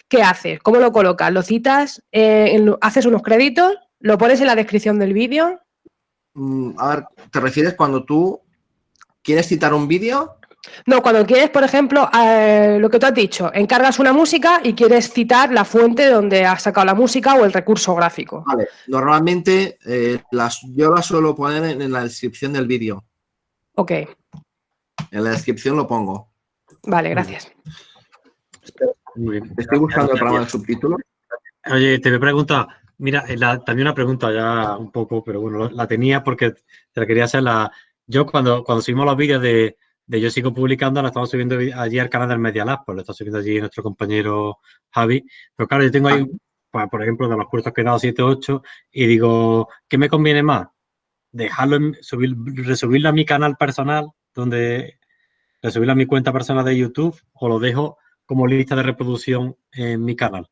¿qué haces? ¿Cómo lo colocas? ¿Lo citas? Eh, ¿Haces unos créditos? ¿Lo pones en la descripción del vídeo? Mm, a ver, ¿te refieres cuando tú quieres citar un vídeo? No, cuando quieres, por ejemplo, eh, lo que tú has dicho, encargas una música y quieres citar la fuente donde has sacado la música o el recurso gráfico. Vale, normalmente eh, las, yo las suelo poner en, la descripción del vídeo. Ok. En la descripción lo pongo. Vale, gracias. Estoy buscando el programa de subtítulos. Oye, te voy a preguntar, mira, eh, también una pregunta ya un poco, pero bueno, la tenía porque te la quería hacer la... Yo cuando, cuando subimos los vídeos de de Yo Sigo Publicando, la estamos subiendo allí al canal del Media Lab, pues lo está subiendo allí nuestro compañero Javi. Pero claro, yo tengo ahí, pues, por ejemplo, de los cursos que he dado 7, 8, y digo, ¿qué me conviene más? Dejarlo, en, subir, resubirlo a mi canal personal, donde resubirlo a mi cuenta personal de YouTube, o lo dejo como lista de reproducción en mi canal.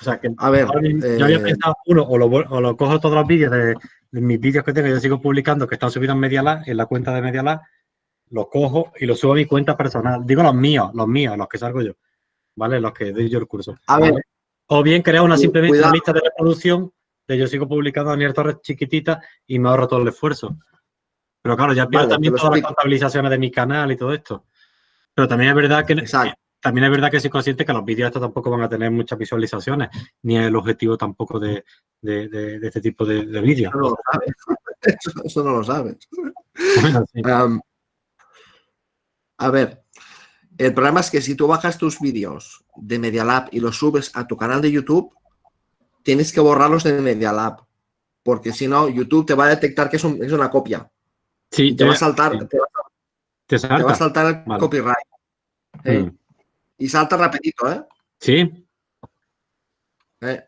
O sea, que A ver, yo había eh, pensado, uno, o lo, o lo cojo todos los vídeos de, de mis vídeos que tengo, yo sigo publicando, que están subidos en MediaLab, en la cuenta de MediaLab, los cojo y los subo a mi cuenta personal. Digo los míos, los míos, los que salgo yo, ¿vale? Los que doy yo el curso. A ver. O bien creo una simplemente cuidado. lista de reproducción de yo sigo publicando Daniel Torres chiquitita y me ahorro todo el esfuerzo. Pero claro, ya pierdo Vale, también todas las contabilizaciones de mi canal y todo esto. Pero también es verdad que Exacto. También es verdad que soy consciente que los vídeos estos tampoco van a tener muchas visualizaciones, ni es el objetivo tampoco de, de- de- de este tipo de, de vídeos. Eso no lo sabes. Eso, eso no lo sabes. Bueno, sí. Am, a ver, el problema es que si tú bajas tus vídeos de Media Lab y los subes a tu canal de YouTube, tienes que borrarlos de Media Lab. Porque si no, YouTube te va a detectar que es, un- es una copia. Sí, te va a saltar, sí, te va, te te va a salta. saltar el Vale. copyright. ¿eh? Mm. Y salta rapidito, ¿eh? Sí, ¿Eh?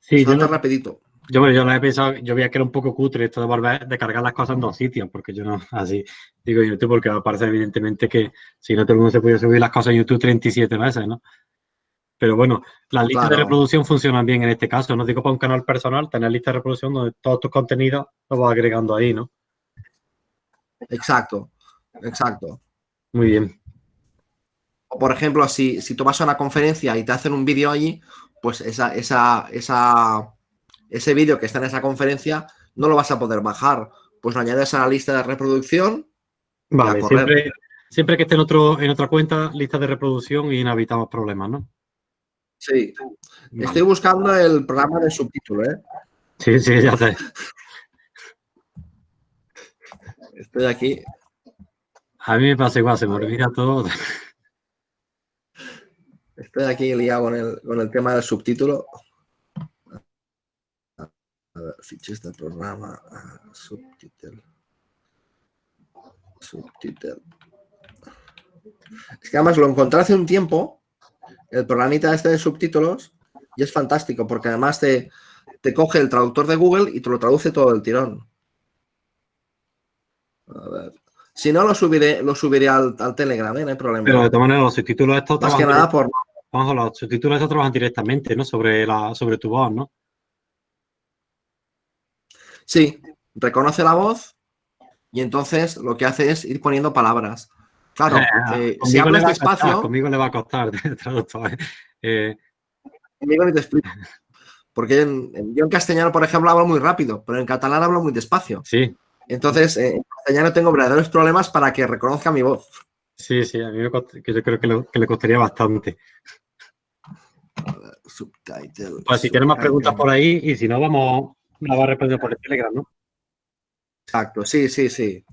sí, yo, salta no- rapidito. yo, yo lo he pensado, yo veía que era un poco cutre esto de volver, de cargar las cosas en dos sitios, porque yo no, así digo YouTube, porque me parece evidentemente que si no todo el mundo se podía subir las cosas en YouTube 37 veces, ¿no? Pero bueno, las listas de reproducción funcionan bien en este caso, no digo para un canal personal, tener lista de reproducción donde todos tus contenidos los vas agregando ahí, ¿no? Exacto. Exacto. Muy bien. O, por ejemplo, si, si tú vas a una conferencia y te hacen un vídeo allí, pues esa, esa, esa, ese vídeo que está en esa conferencia no lo vas a poder bajar. Pues lo añades a la lista de reproducción. Vale, siempre, siempre que esté en, otro, en otra cuenta, lista de reproducción y no evitamos problemas, ¿no? Sí. Vale. Estoy buscando el programa de subtítulo, ¿eh? Sí, sí, ya sé. Estoy aquí. A mí me pasa igual, se me olvida todo. Estoy aquí liado con el, con el tema del subtítulo. A ver, fiches del programa. Subtítulo. Subtítulo. Es que además lo encontré hace un tiempo, el programita este de subtítulos, y es fantástico porque además te, te coge el traductor de Google y te lo traduce todo el tirón. A ver. Si no, lo subiré, lo subiré al, al Telegram, ¿eh? no hay problema. Pero de todas maneras, los subtítulos estos Más que nada por, Juanjo, los subtítulos estos trabajan directamente, ¿no? Sobre, la, sobre tu voz, ¿no? Sí, reconoce la voz y entonces lo que hace es ir poniendo palabras. Claro, eh, si conmigo, le hablas costar, despacio, conmigo le va a costar traductor. Eh, conmigo ni te explico. Porque en- en- yo en castellano, por ejemplo, hablo muy rápido, pero en catalán hablo muy despacio. sí, Entonces, eh, en castellano tengo verdaderos problemas para que reconozca mi voz. Sí, sí, a mí me cost- yo creo que, le- que le costaría bastante. Subtitle, Pues si tienes más preguntas por ahí y si no, vamos, la va a responder por el Telegram, ¿no? Exacto, sí, sí, sí.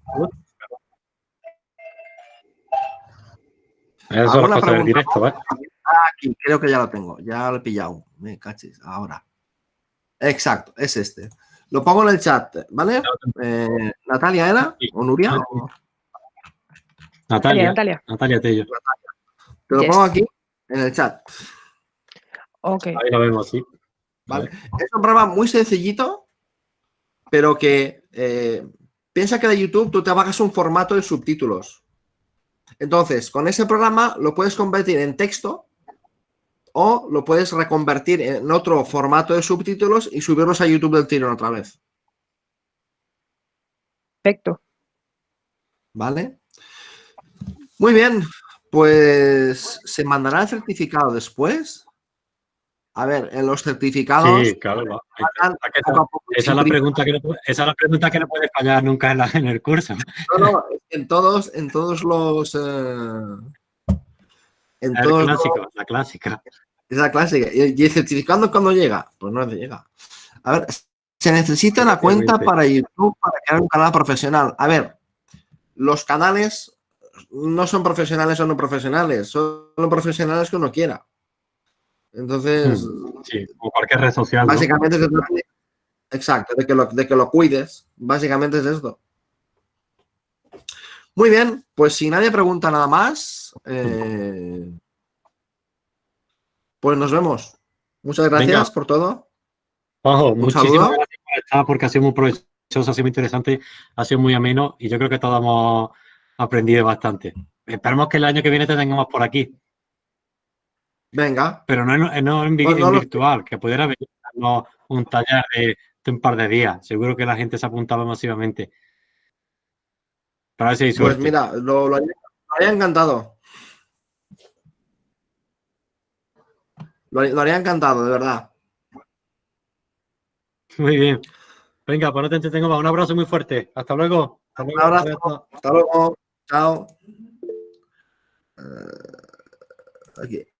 Eso es ¿Alguna las cosas del pregunta directo, ¿eh? Aquí, creo que ya lo tengo, ya lo he pillado. Me cachis, ahora. Exacto, es este. Lo pongo en el chat, ¿vale? Eh, ¿Natalia era? ¿O Nuria? Sí. ¿O- Natalia, Natalia. Natalia Tello. Te lo Yes. pongo aquí en el chat. Ok. Ahí lo vemos, sí. Vale. Es un programa muy sencillito, pero que eh, piensa que de YouTube tú te bajas un formato de subtítulos. Entonces, con ese programa lo puedes convertir en texto o lo puedes reconvertir en otro formato de subtítulos y subirlos a YouTube del tirón otra vez. Perfecto. ¿Vale? Muy bien, pues se mandará el certificado después. A ver, en los certificados. Sí, claro. va. van Hay que- poco a poco Esa es, la pregunta que no, puede- esa es la pregunta que no puede fallar nunca en, la- en el curso. No, no, en todos, en todos los. eh, en La todos los- clásica, la clásica. esa clásica. ¿Y el certificado cuándo llega? Pues no llega. A ver, se necesita una cuenta para YouTube para crear un canal profesional. A ver, los canales no son profesionales o no profesionales, son los profesionales que uno quiera. Entonces, Sí, como cualquier red social. ¿no? básicamente trata de- Exacto, de que, lo, de que lo cuides. Básicamente es esto. Muy bien, pues si nadie pregunta nada más, eh, pues nos vemos. Muchas gracias Venga. por todo. Ojo, Un muchísimas saludo. gracias por estar porque ha sido muy provechoso, ha sido muy interesante, ha sido muy ameno y yo creo que todos hemos aprendido bastante. esperemos que el año que viene te tengamos por aquí. Venga. Pero no, en- no en, Pues no en lo- virtual, que pudiera venir a darnos un taller de, de un par de días. Seguro que la gente se apuntaba masivamente. Para ver si hay Pues suerte. mira, lo, lo haría, lo haría encantado. Lo, haría- lo haría encantado, de verdad. Muy bien. Venga, pues no te entretengo más. Un abrazo muy fuerte. Hasta luego. Hasta luego. abrazo. Hasta luego. Chao. Eh, aquí.